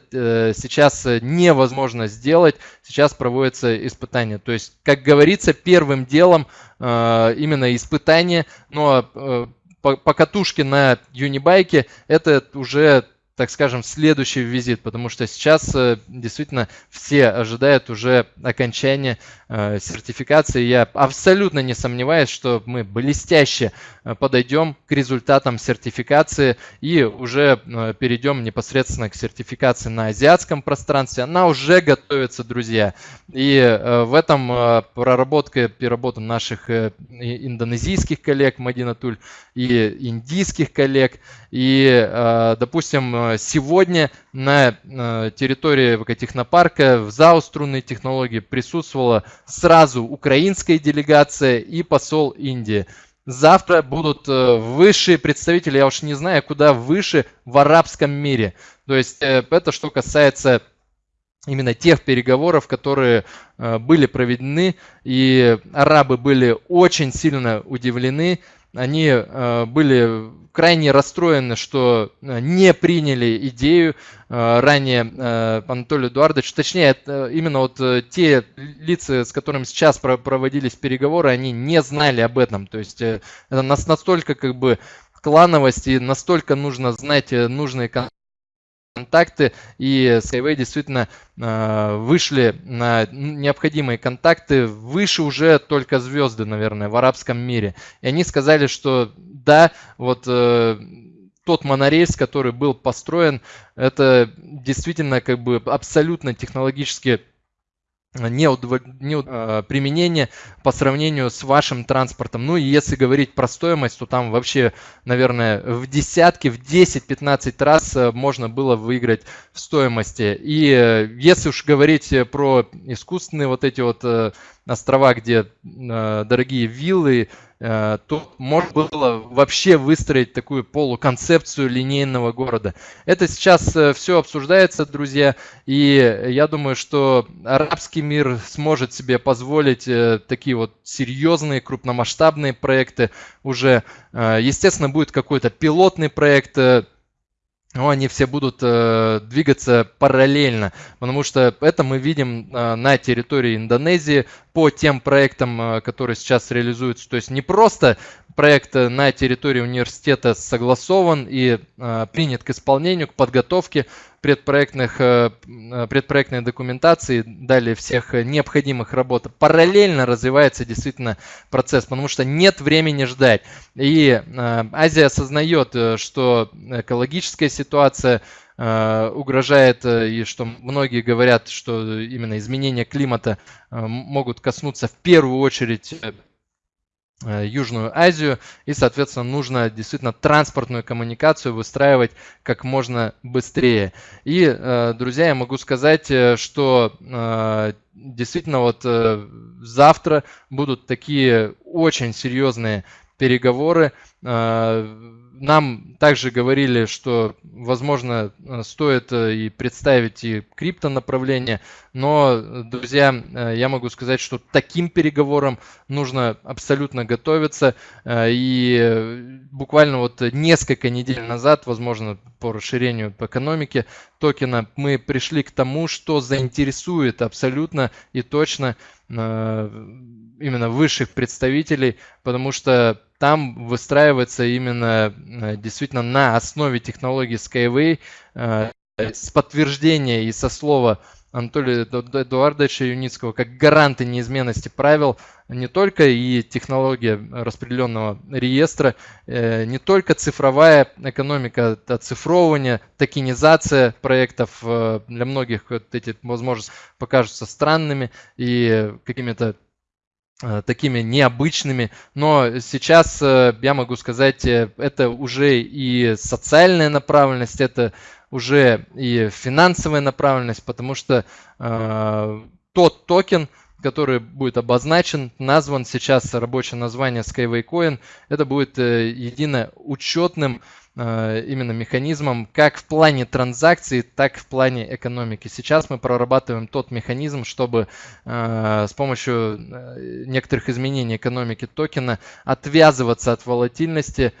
сейчас невозможно сделать. Сейчас проводится испытания. То есть, как говорится, первым делом э, именно испытание, но э, по, по катушке на юнибайке это уже так скажем, следующий визит, потому что сейчас э, действительно все ожидают уже окончания э, сертификации. Я абсолютно не сомневаюсь, что мы блестяще э, подойдем к результатам сертификации и уже перейдем непосредственно к сертификации на азиатском пространстве. Она уже готовится, друзья. И в этом проработка, переработка наших индонезийских коллег Мадина Туль и индийских коллег. И, допустим, сегодня на э, территории ВК-технопарка в ЗАО «Струнные технологии» присутствовала сразу украинская делегация и посол Индии. Завтра будут э, высшие представители, я уж не знаю, куда выше в арабском мире. То есть э, это что касается именно тех переговоров, которые были проведены, и арабы были очень сильно удивлены они э, были крайне расстроены, что э, не приняли идею э, ранее Анатолий Эдуардович. Точнее, именно вот те лица, с которыми сейчас проводились переговоры, они не знали об этом. То есть это нас настолько как бы клановость и настолько нужно знать нужные контакты, и Skyway действительно э, вышли на необходимые контакты, выше уже только звезды, наверное, в арабском мире. И они сказали, что да, вот э, тот монорельс, который был построен, это действительно как бы абсолютно технологически не, удов... не э, применение по сравнению с вашим транспортом. Ну и если говорить про стоимость, то там вообще, наверное, в десятки, в 10-15 раз э, можно было выиграть в стоимости. И э, если уж говорить про искусственные вот эти вот острова, где дорогие виллы, э, то можно было вообще выстроить такую полуконцепцию линейного города. Это сейчас э, все обсуждается, друзья, и я думаю, что арабский мир сможет себе позволить э, такие вот серьезные крупномасштабные проекты уже. Естественно, будет какой-то пилотный проект, но они все будут э, двигаться параллельно, потому что это мы видим э, на территории Индонезии по тем проектам, э, которые сейчас реализуются. То есть не просто проект на территории университета согласован и э, принят к исполнению, к подготовке предпроектных, э, э, предпроектной документации, далее всех необходимых работ. Параллельно развивается действительно процесс, потому что нет времени ждать. И э, Азия осознает, что экологическая ситуация угрожает, и что многие говорят, что именно изменения климата могут коснуться в первую очередь Э, Южную Азию, и, соответственно, нужно действительно транспортную коммуникацию выстраивать как можно быстрее. И, э, друзья, я могу сказать, э, что действительно вот завтра будут такие очень серьезные переговоры нам также говорили, что, возможно, э, стоит э, и представить и крипто направление, но, друзья, э, я могу сказать, что таким переговорам нужно абсолютно готовиться. И буквально вот несколько недель назад, возможно, по расширению по экономике токена, мы пришли к тому, что заинтересует абсолютно и точно именно высших представителей, потому что там выстраивается именно э, действительно на основе технологии Skyway э, с подтверждения и со слова Анатолия Эдуардовича Юницкого как гаранты неизменности правил не только и технология распределенного реестра, э, не только цифровая экономика, оцифровывание, токенизация проектов для многих вот эти возможности покажутся странными и какими-то такими необычными, но сейчас я могу сказать, э, это уже и социальная направленность, это уже и финансовая направленность, потому что э, тот токен, который будет обозначен, назван сейчас рабочее название Skyway Coin, это будет э, едино учетным Э, именно механизмом как в плане транзакций, так и в плане экономики. Сейчас мы прорабатываем тот механизм, чтобы э, с помощью э, некоторых изменений экономики токена отвязываться от волатильности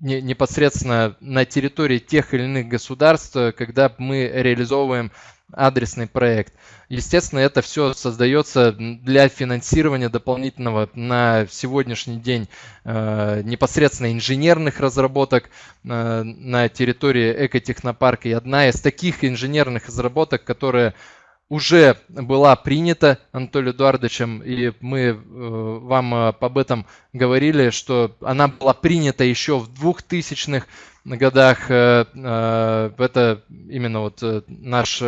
непосредственно на территории тех или иных государств, когда мы реализовываем адресный проект. Естественно, это все создается для финансирования дополнительного на сегодняшний день э, непосредственно инженерных разработок э, на территории экотехнопарка. И одна из таких инженерных разработок, которая уже была принята Анатолием Эдуардовичем, и мы э, вам об этом говорили, что она была принята еще в 2000-х годах. Э, э, это именно вот наш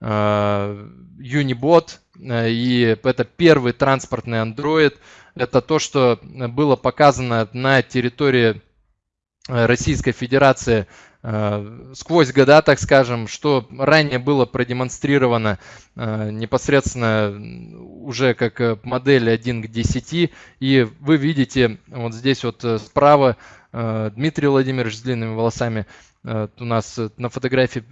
Unibot, и это первый транспортный Android. Это то, что было показано на территории Российской Федерации Э, сквозь года, так скажем, что ранее было продемонстрировано э, непосредственно уже как э, модель 1 к 10. И вы видите вот здесь вот справа Дмитрий Владимирович с длинными волосами у нас на фотографии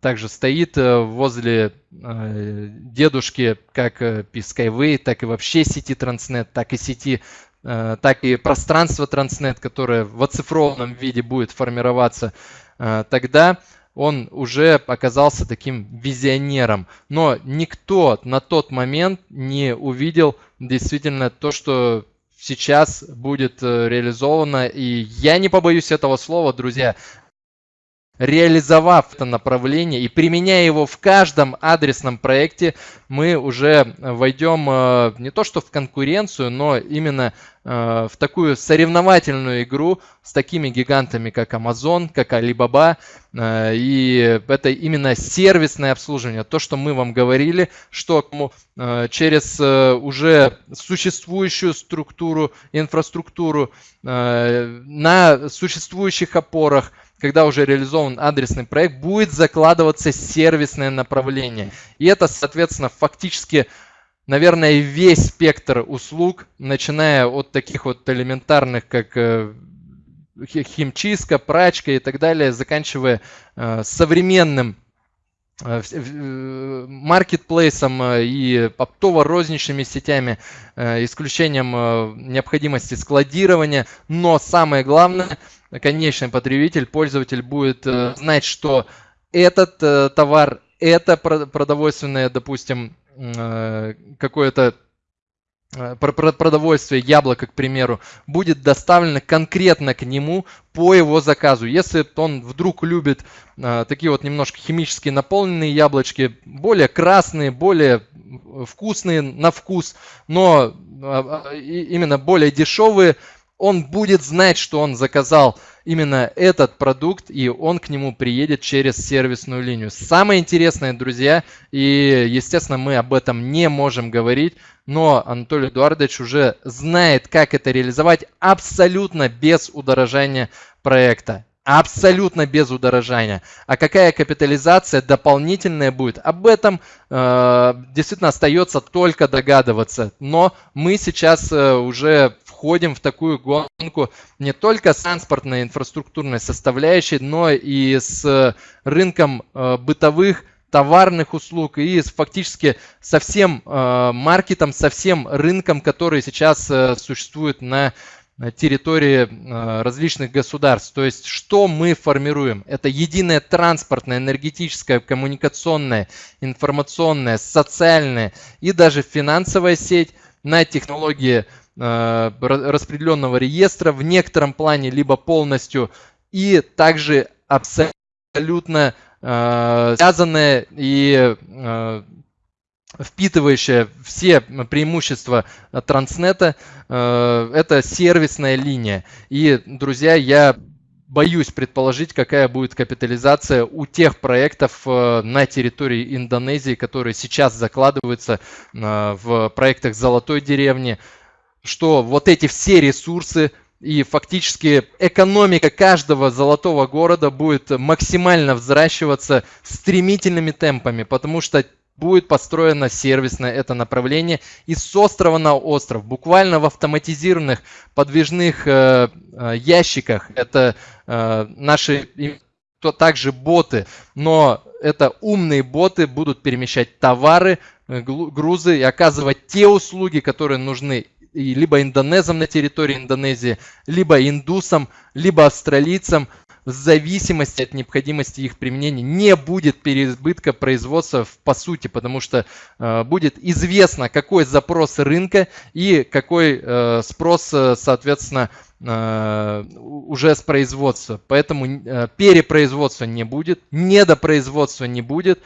также стоит возле дедушки как Skyway, так и вообще сети Transnet, так и сети так и пространство Transnet, которое в оцифрованном виде будет формироваться Э, тогда он уже оказался таким визионером. Но никто на тот момент не увидел действительно то, что сейчас будет э, реализовано. И я не побоюсь этого слова, друзья реализовав это направление и применяя его в каждом адресном проекте, мы уже войдем э, не то что в конкуренцию, но именно э, в такую соревновательную игру с такими гигантами, как Amazon, как Alibaba. Э, и это именно сервисное обслуживание. То, что мы вам говорили, что через уже существующую структуру, инфраструктуру на существующих опорах – когда уже реализован адресный проект, будет закладываться сервисное направление. И это, соответственно, фактически, наверное, весь спектр услуг, начиная от таких вот элементарных, как э, химчистка, прачка и так далее, заканчивая э, современным Э, маркетплейсом и оптово-розничными сетями, исключением необходимости складирования. Но самое главное, конечный потребитель, пользователь будет знать, что этот товар, это продовольственное, допустим, какое-то Э, продовольствие, яблоко, к примеру, будет доставлено конкретно к нему по его заказу. Если он вдруг любит э, такие вот немножко химически наполненные яблочки, более красные, более вкусные на вкус, но э, именно более дешевые, он будет знать, что он заказал именно этот продукт, и он к нему приедет через сервисную линию. Самое интересное, друзья, и, естественно, мы об этом не можем говорить, но Анатолий Эдуардович уже знает, как это реализовать абсолютно без удорожания проекта. Абсолютно без удорожания. А какая капитализация дополнительная будет? Об этом э, действительно остается только догадываться. Но мы сейчас э, уже входим в такую гонку не только с транспортной инфраструктурной составляющей, но и с рынком э, бытовых товарных услуг и фактически со всем э, маркетом, со всем рынком, который сейчас э, существует на территории э, различных государств. То есть что мы формируем? Это единая транспортная, энергетическая, коммуникационная, информационная, социальная и даже финансовая сеть на технологии распределенного реестра в некотором плане, либо полностью, и также абсолютно Э, связанная и э, впитывающая все преимущества транснета, э, это сервисная линия. И, друзья, я боюсь предположить, какая будет капитализация у тех проектов на территории Индонезии, которые сейчас закладываются в проектах Золотой деревни, что вот эти все ресурсы и фактически экономика каждого золотого города будет максимально взращиваться стремительными темпами, потому что будет построено сервисное это направление и с острова на остров, буквально в автоматизированных подвижных э, э, ящиках. Это э, наши то также боты, но это умные боты будут перемещать товары, э, грузы и оказывать те услуги, которые нужны либо индонезам на территории Индонезии, либо индусам, либо австралийцам, в зависимости от необходимости их применения не будет переизбытка производства по сути, потому что э, будет известно, какой запрос рынка и какой э, спрос, э, соответственно, э, уже с производства. Поэтому э, перепроизводства не будет, недопроизводства не будет,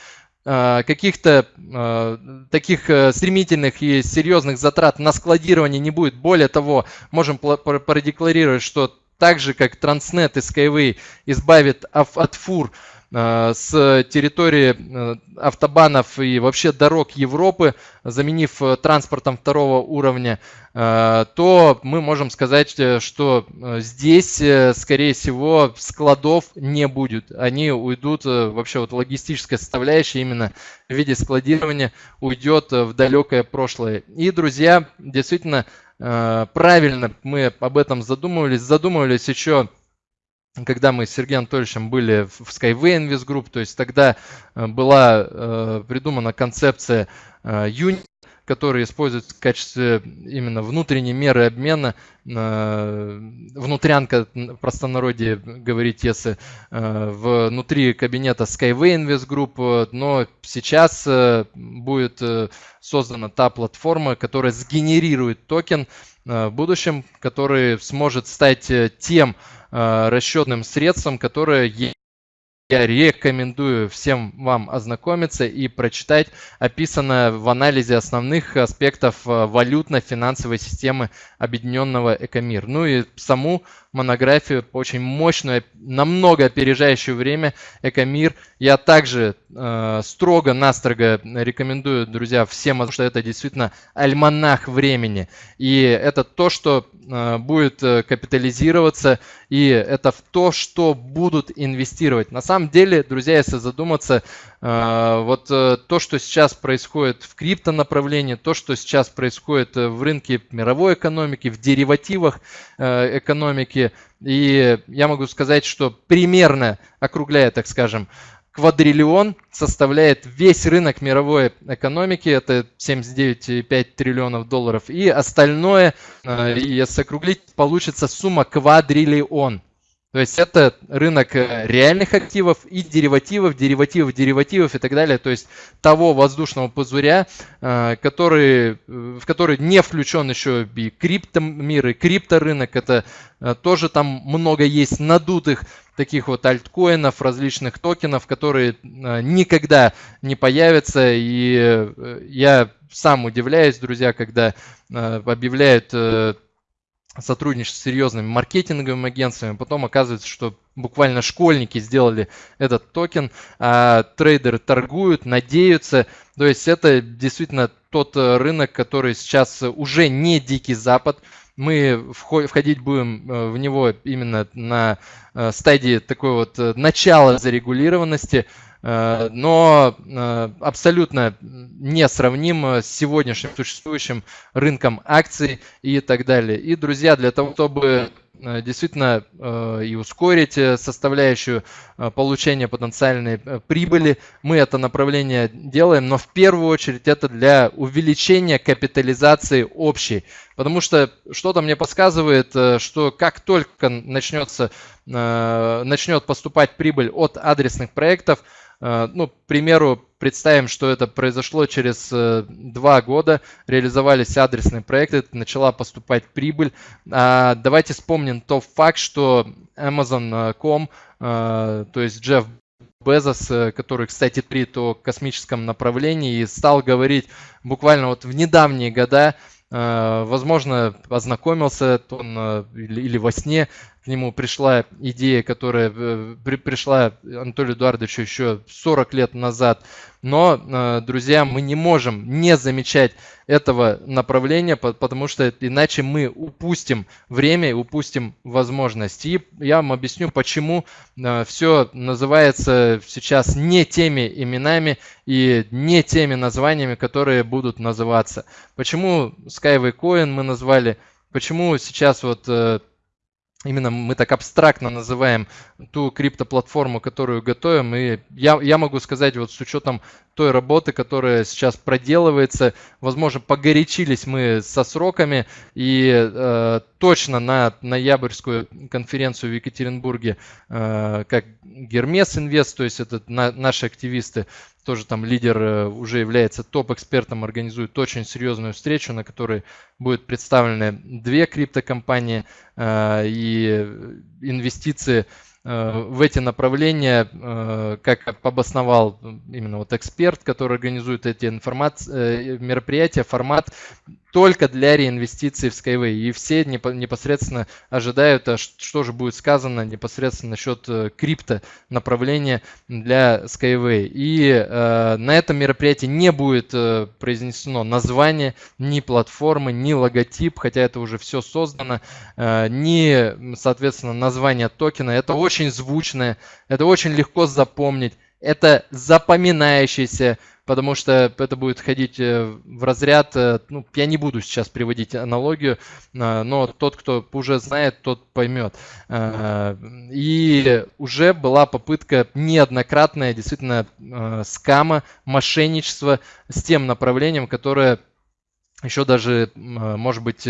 каких-то э, таких э, стремительных и серьезных затрат на складирование не будет. Более того, можем продекларировать, что так же, как Transnet и Skyway избавит от фур Э, с территории э, автобанов и вообще дорог Европы, заменив э, транспортом второго уровня, то мы можем сказать, что здесь, скорее всего, складов не будет. Они уйдут, вообще вот логистическая составляющая именно в виде складирования уйдет в далекое прошлое. И, друзья, действительно, правильно мы об этом задумывались. Задумывались еще когда мы с Сергеем Анатольевичем были в Skyway Invest Group, то есть тогда э, была э, придумана концепция э, юнит, который используется в качестве именно внутренней меры обмена, внутрянка, в простонародье говорить, если внутри кабинета Skyway Invest Group, но сейчас будет создана та платформа, которая сгенерирует токен в будущем, который сможет стать тем Э, расчетным средством, которое я рекомендую всем вам ознакомиться и прочитать описанное в анализе основных аспектов э, валютно-финансовой системы Объединенного Экомир. Ну и саму монографию, очень мощную, намного опережающее время Экомир. Я также э, строго-настрого рекомендую, друзья, всем, потому что это действительно альманах времени. И это то, что э, будет э, капитализироваться, и это в то, что будут инвестировать. На самом деле, друзья, если задуматься, э, вот э, то, что сейчас происходит в крипто направлении, то, что сейчас происходит э, в рынке мировой экономики, в деривативах э, экономики, и я могу сказать, что примерно, округляя, так скажем, квадриллион составляет весь рынок мировой экономики, это 79,5 триллионов долларов, и остальное, э, если округлить, получится сумма квадриллион. То есть это рынок э, реальных активов и деривативов, деривативов, деривативов и так далее. То есть того воздушного пузыря, э, который, э, в который не включен еще и криптомир, и крипторынок. Это тоже там много есть надутых таких вот альткоинов, различных токенов, которые никогда не появятся. И я сам удивляюсь, друзья, когда объявляют сотрудничать с серьезными маркетинговыми агентствами. Потом оказывается, что буквально школьники сделали этот токен, а трейдеры торгуют, надеются. То есть это действительно тот э, рынок, который сейчас уже не дикий запад. Мы входить будем э, в него именно на э, стадии такой вот начала зарегулированности. Э, но э, абсолютно несравнимо с сегодняшним существующим рынком акций и так далее. И, друзья, для того, чтобы действительно и ускорить составляющую получения потенциальной прибыли. Мы это направление делаем, но в первую очередь это для увеличения капитализации общей. Потому что что-то мне подсказывает, что как только начнется, начнет поступать прибыль от адресных проектов, Э, ну, к примеру, представим, что это произошло через э, два года, реализовались адресные проекты, начала поступать прибыль. А, давайте вспомним тот факт, что Amazon.com, э, то есть Джефф Безос, который, кстати, при то космическом направлении, стал говорить буквально вот в недавние года, возможно, ознакомился он или во сне к нему пришла идея, которая э, при, пришла Анатолию Эдуардовичу еще 40 лет назад. Но, э, друзья, мы не можем не замечать этого направления, потому что иначе мы упустим время и упустим возможность. И я вам объясню, почему э, все называется сейчас не теми именами и не теми названиями, которые будут называться. Почему Skyway Coin мы назвали, почему сейчас вот именно мы так абстрактно называем ту криптоплатформу, которую готовим. И я, я могу сказать, вот с учетом той работы, которая сейчас проделывается, возможно, погорячились мы со сроками, и э, точно на ноябрьскую конференцию в Екатеринбурге, э, как Гермес Инвест, то есть это на, наши активисты, тоже там лидер э, уже является топ-экспертом, организует очень серьезную встречу, на которой будут представлены две криптокомпании э, и инвестиции в эти направления, э, как обосновал именно вот эксперт, который организует эти информации, э, мероприятия, формат только для реинвестиций в Skyway. И все непосредственно ожидают, а что же будет сказано непосредственно насчет крипто направления для Skyway. И э, на этом мероприятии не будет э, произнесено название ни платформы, ни логотип, хотя это уже все создано, э, ни, соответственно, название токена. Это очень звучное, это очень легко запомнить, это запоминающийся потому что это будет ходить э, в разряд, э, ну, я не буду сейчас приводить аналогию, э, но тот, кто уже знает, тот поймет. И уже была попытка неоднократная действительно скама, мошенничества с тем направлением, которое еще даже, может быть,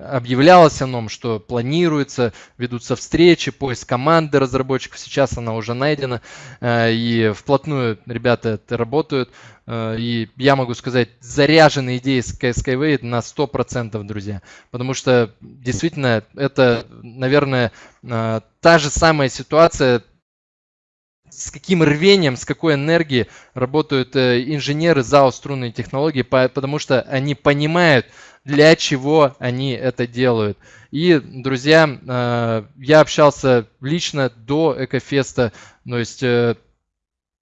объявлялось о том, что планируется, ведутся встречи, поиск команды разработчиков. Сейчас она уже найдена, э, и вплотную ребята это работают. Э, и я могу сказать, заряжены идеи Skyway на 100%, друзья. Потому что действительно это, наверное, э, та же самая ситуация, с каким рвением, с какой энергией работают инженеры ЗАО струнные технологии, потому что они понимают, для чего они это делают. И, друзья, э, я общался лично до Экофеста, то есть э,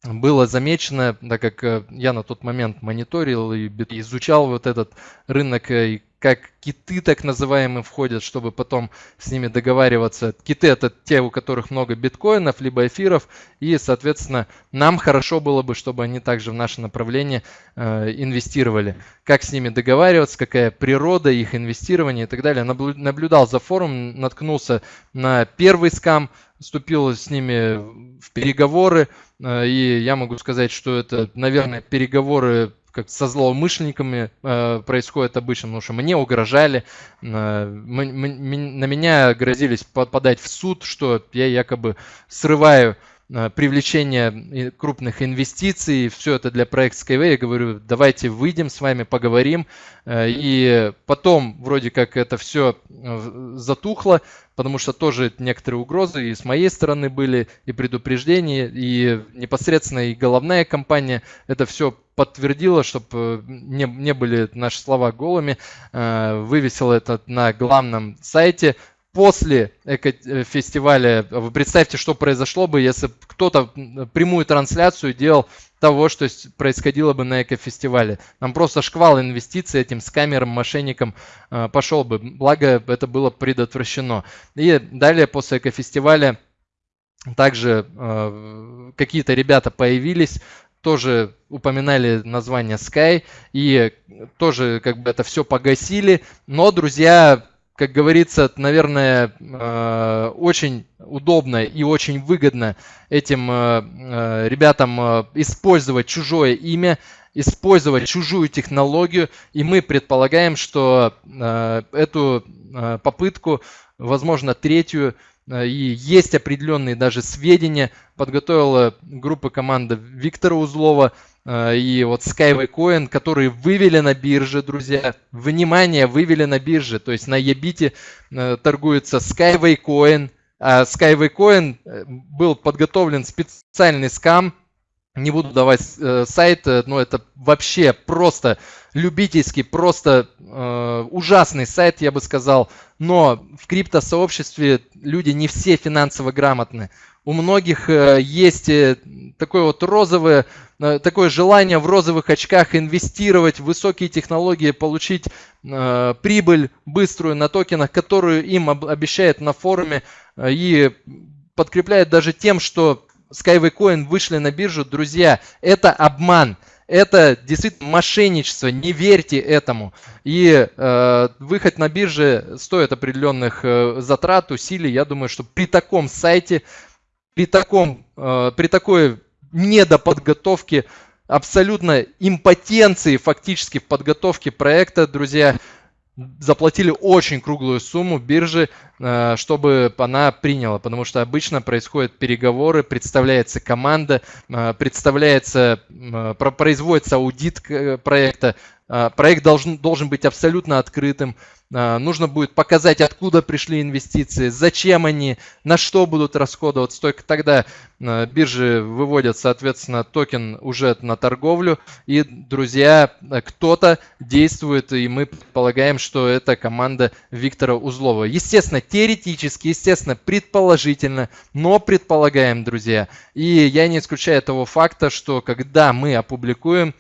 было замечено, так как э, я на тот момент мониторил и изучал вот этот рынок и как киты так называемые входят, чтобы потом с ними договариваться. Киты это те, у которых много биткоинов, либо эфиров, и, соответственно, нам хорошо было бы, чтобы они также в наше направление э, инвестировали. Как с ними договариваться, какая природа их инвестирования и так далее. Наблюдал за форум, наткнулся на первый скам, вступил с ними в переговоры, э, и я могу сказать, что это, наверное, переговоры как со злоумышленниками э, происходит обычно, потому что мне угрожали, э, мы, мы, на меня грозились подать в суд, что я якобы срываю Э, привлечение крупных инвестиций, все это для проекта Skyway. Я говорю, давайте выйдем с вами, поговорим. Э, и потом вроде как это все э, затухло, потому что тоже некоторые угрозы и с моей стороны были, и предупреждения, и непосредственно и головная компания это все подтвердила, чтобы не, не были наши слова голыми, вывесила это на главном сайте, после фестиваля, вы представьте, что произошло бы, если кто-то прямую трансляцию делал того, что происходило бы на экофестивале. Нам просто шквал инвестиций этим с камерам, мошенникам э, пошел бы. Благо, это было предотвращено. И далее, после экофестиваля, также э, какие-то ребята появились, тоже упоминали название Sky и тоже как бы это все погасили. Но, друзья, как говорится, наверное, э, очень удобно и очень выгодно этим э, э, ребятам использовать чужое имя, использовать чужую технологию, и мы предполагаем, что эту попытку, возможно, третью, и есть определенные даже сведения, подготовила группа команды Виктора Узлова, и вот Skyway Coin, которые вывели на бирже, друзья. Внимание, вывели на бирже. То есть на Ебите э, торгуется Skyway Coin. А Skyway Coin э, был подготовлен специальный скам. Не буду давать сайт, но это вообще просто любительский, просто э, ужасный сайт, я бы сказал. Но в криптосообществе люди не все финансово грамотны. У многих э, есть такое вот розовое Э, такое желание в розовых очках инвестировать в высокие технологии, получить э, прибыль быструю на токенах, которую им об, обещают на форуме э, и подкрепляет даже тем, что Skyway Coin вышли на биржу. Друзья, это обман. Это действительно мошенничество, не верьте этому. И э, выход на бирже стоит определенных э, затрат, усилий. Я думаю, что при таком сайте, при, таком, э, при такой недоподготовки, абсолютно импотенции фактически в подготовке проекта, друзья, заплатили очень круглую сумму биржи, э, чтобы она приняла, потому что обычно происходят переговоры, представляется команда, э, представляется, э, производится аудит проекта, проект должен, должен быть абсолютно открытым, нужно будет показать, откуда пришли инвестиции, зачем они, на что будут расходоваться. Только тогда биржи выводят, соответственно, токен уже на торговлю. И, друзья, кто-то действует, и мы предполагаем, что это команда Виктора Узлова. Естественно, теоретически, естественно, предположительно, но предполагаем, друзья. И я не исключаю того факта, что когда мы опубликуем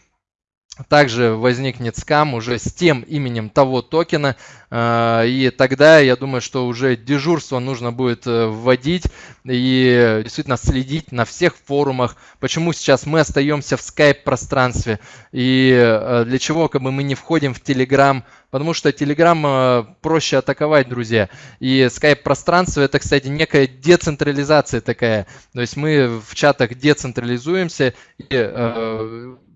также возникнет скам уже с тем именем того токена, а, и тогда я думаю, что уже дежурство нужно будет э, вводить и действительно следить на всех форумах, почему сейчас мы остаемся в скайп пространстве и э, для чего как бы мы не входим в Telegram, потому что Telegram э, проще атаковать, друзья. И скайп пространство это, кстати, некая децентрализация такая, то есть мы в чатах децентрализуемся и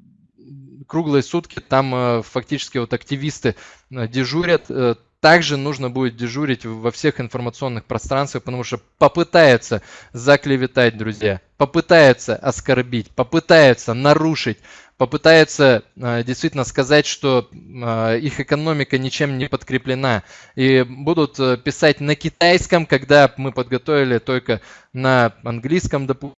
круглые сутки там э, фактически вот активисты э, дежурят. Э, также нужно будет дежурить во всех информационных пространствах, потому что попытаются заклеветать, друзья, попытаются оскорбить, попытаются нарушить, попытаются действительно сказать, что их экономика ничем не подкреплена. И будут писать на китайском, когда мы подготовили только на английском, допустим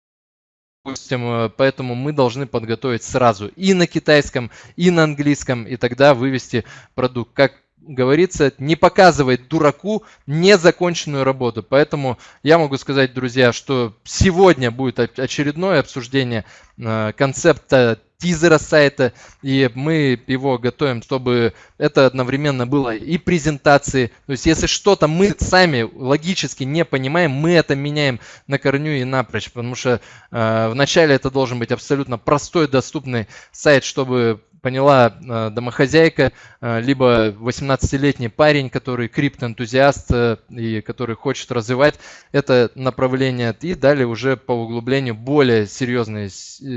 допустим, э, поэтому мы должны подготовить сразу и на китайском, и на английском, и тогда вывести продукт. Как говорится, не показывает дураку незаконченную работу. Поэтому я могу сказать, друзья, что сегодня будет очередное обсуждение э, концепта тизера сайта, и мы его готовим, чтобы это одновременно было и презентации. То есть, если что-то мы сами логически не понимаем, мы это меняем на корню и напрочь, потому что э, вначале это должен быть абсолютно простой, доступный сайт, чтобы поняла э, домохозяйка, э, либо 18-летний парень, который криптоэнтузиаст э, и который хочет развивать это направление. И далее уже по углублению более серьезные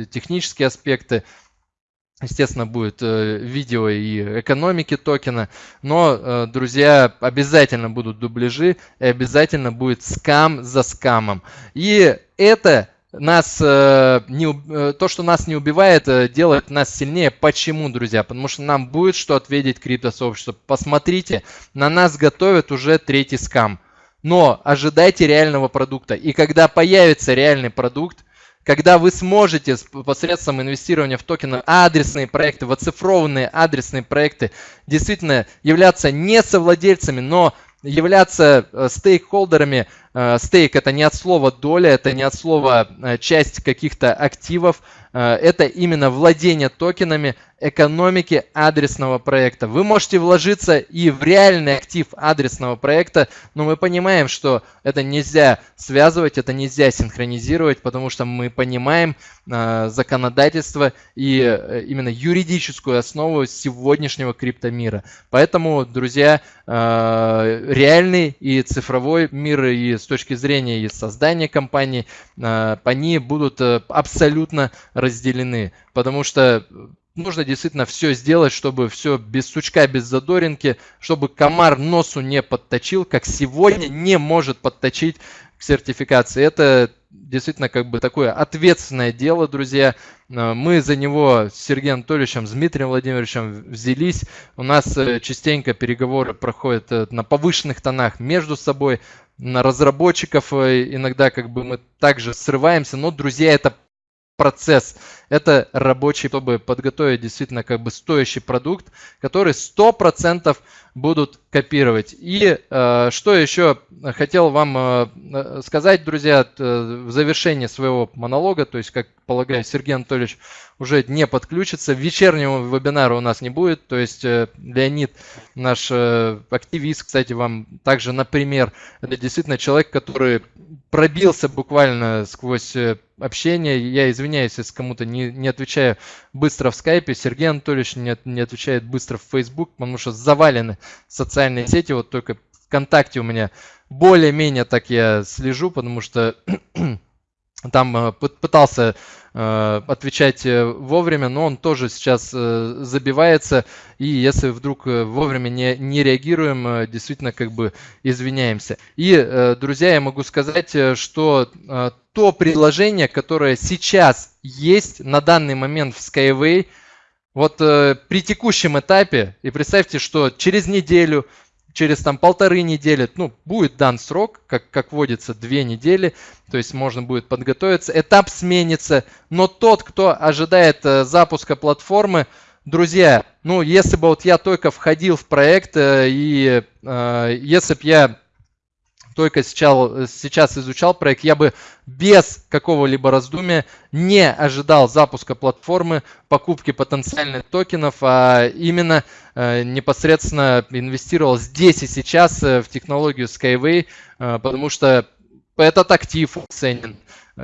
технические аспекты, Естественно, будет видео и экономики токена, но, друзья, обязательно будут дубляжи и обязательно будет скам за скамом. И это нас э, не, э, то, что нас не убивает, э, делает нас сильнее. Почему, друзья? Потому что нам будет что ответить криптосообщество. Посмотрите, на нас готовят уже третий скам. Но ожидайте реального продукта. И когда появится реальный продукт, когда вы сможете посредством инвестирования в токены адресные проекты, в оцифрованные адресные проекты действительно являться не совладельцами, но являться э, стейкхолдерами. Э, стейк это не от слова доля, это не от слова э, часть каких-то активов, это именно владение токенами экономики адресного проекта. Вы можете вложиться и в реальный актив адресного проекта, но мы понимаем, что это нельзя связывать, это нельзя синхронизировать, потому что мы понимаем э, законодательство и э, именно юридическую основу сегодняшнего криптомира. Поэтому, друзья, э, реальный и цифровой мир и с точки зрения и создания компании, э, они будут э, абсолютно разделены, потому что нужно действительно все сделать, чтобы все без сучка, без задоринки, чтобы комар носу не подточил, как сегодня не может подточить к сертификации. Это действительно как бы такое ответственное дело, друзья. Э, мы за него с Сергеем Анатольевичем, с Дмитрием Владимировичем взялись. У нас э, частенько переговоры проходят э, на повышенных тонах между собой, на разработчиков иногда как бы мы также срываемся, но, друзья, это процесс. Это рабочий, чтобы подготовить действительно как бы стоящий продукт, который 100% будут копировать. И э, что еще хотел вам э, сказать, друзья, э, в завершении своего монолога, то есть, как полагаю, Сергей Анатольевич уже не подключится. Вечернего вебинара у нас не будет, то есть э, Леонид, наш э, активист, кстати, вам также, например, это действительно человек, который пробился буквально сквозь э, общение. Я извиняюсь, если кому-то не, не отвечаю быстро в скайпе. Сергей Анатольевич не, не отвечает быстро в Facebook, потому что завалены социальные сети. Вот только ВКонтакте у меня более-менее так я слежу, потому что [CLEARS THROAT] там э, пытался э, отвечать э, вовремя, но он тоже сейчас забивается. И если вдруг вовремя не, не реагируем, действительно как бы извиняемся. И, друзья, я могу сказать, что то предложение, которое сейчас есть на данный момент в Skyway, вот при текущем этапе, и представьте, что через неделю, через там полторы недели, ну, будет дан срок, как, как водится, две недели, то есть можно будет подготовиться, этап сменится, но тот, кто ожидает э, запуска платформы, друзья, ну, если бы вот я только входил в проект, э, и э, если бы я только сейчас, сейчас изучал проект, я бы без какого-либо раздумия не ожидал запуска платформы, покупки потенциальных токенов, а именно э, непосредственно инвестировал здесь и сейчас э, в технологию Skyway, э, потому что этот актив ценен.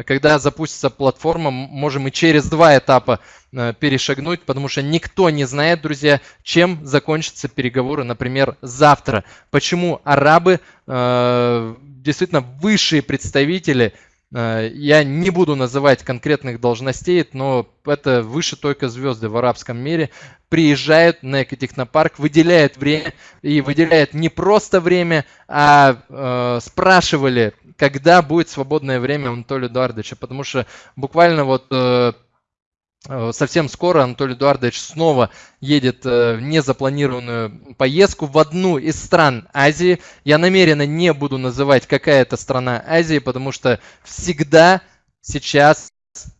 Когда запустится платформа, можем и через два этапа э, перешагнуть, потому что никто не знает, друзья, чем закончатся переговоры, например, завтра. Почему арабы, э, действительно высшие представители, я не буду называть конкретных должностей, но это выше только звезды в арабском мире, приезжают на экотехнопарк, выделяют время, и выделяют не просто время, а э, спрашивали когда будет свободное время у Анатолия Эдуардовича, потому что буквально вот э, э, совсем скоро Анатолий Эдуардович снова едет э, в незапланированную поездку в одну из стран Азии. Я намеренно не буду называть, какая это страна Азии, потому что всегда сейчас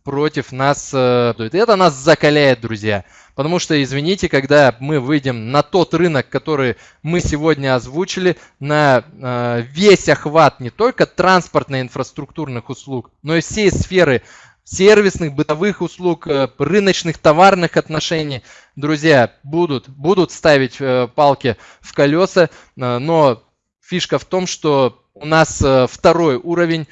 против нас, это нас закаляет, друзья. Потому что, извините, когда мы выйдем на тот рынок, который мы сегодня озвучили, на э, весь охват не только транспортно-инфраструктурных услуг, но и всей сферы сервисных, бытовых услуг, э, рыночных, товарных отношений, друзья, будут, будут ставить э, палки в колеса, но фишка в том, что у нас второй уровень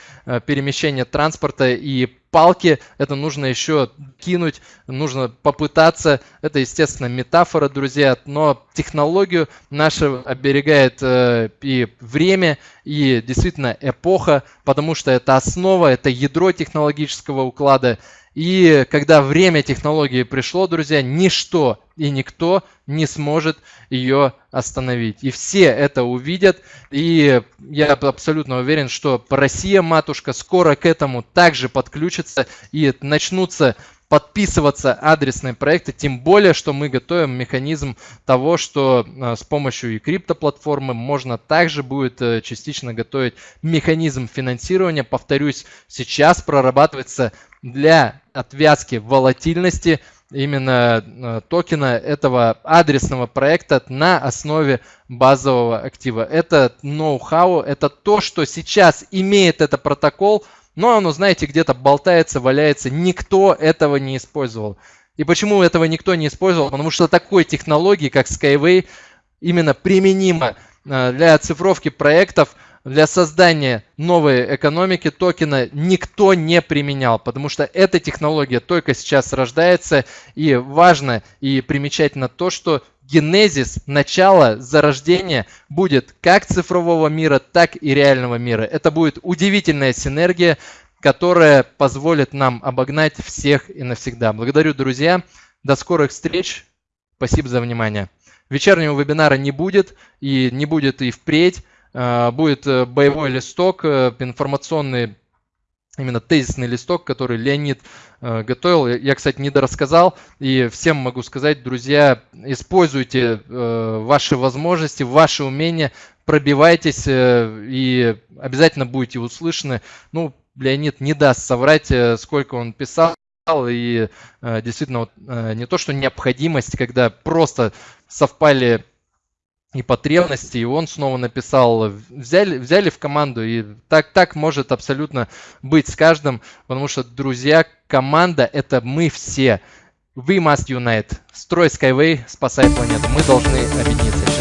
перемещения транспорта и палки, это нужно еще кинуть, нужно попытаться. Это, естественно, метафора, друзья, но технологию наша оберегает э, и время, и действительно эпоха, потому что это основа, это ядро технологического уклада. И когда время технологии пришло, друзья, ничто и никто не сможет ее остановить. И все это увидят. И я абсолютно уверен, что Россия, матушка, скоро к этому также подключится и начнутся подписываться адресные проекты, тем более, что мы готовим механизм того, что э, с помощью и криптоплатформы можно также будет э, частично готовить механизм финансирования. Повторюсь, сейчас прорабатывается для отвязки волатильности именно э, токена этого адресного проекта на основе базового актива. Это ноу-хау, это то, что сейчас имеет этот протокол, но оно, знаете, где-то болтается, валяется. Никто этого не использовал. И почему этого никто не использовал? Потому что такой технологии, как Skyway, именно применима э, для оцифровки проектов, для создания новой экономики токена никто не применял, потому что эта технология только сейчас рождается. И важно и примечательно то, что генезис, начало, зарождение будет как цифрового мира, так и реального мира. Это будет удивительная синергия, которая позволит нам обогнать всех и навсегда. Благодарю, друзья. До скорых встреч. Спасибо за внимание. Вечернего вебинара не будет и не будет и впредь. А, будет э, боевой листок, э, информационный именно тезисный листок, который Леонид э, готовил. Я, кстати, не дорассказал. И всем могу сказать, друзья, используйте э, ваши возможности, ваши умения, пробивайтесь э, и обязательно будете услышаны. Ну, Леонид не даст соврать, сколько он писал. И действительно, не то, что необходимость, когда просто совпали и потребности, и он снова написал, взяли, взяли в команду, и так, так может абсолютно быть с каждым, потому что, друзья, команда – это мы все. We must unite. Строй Skyway, спасай планету. Мы должны объединиться.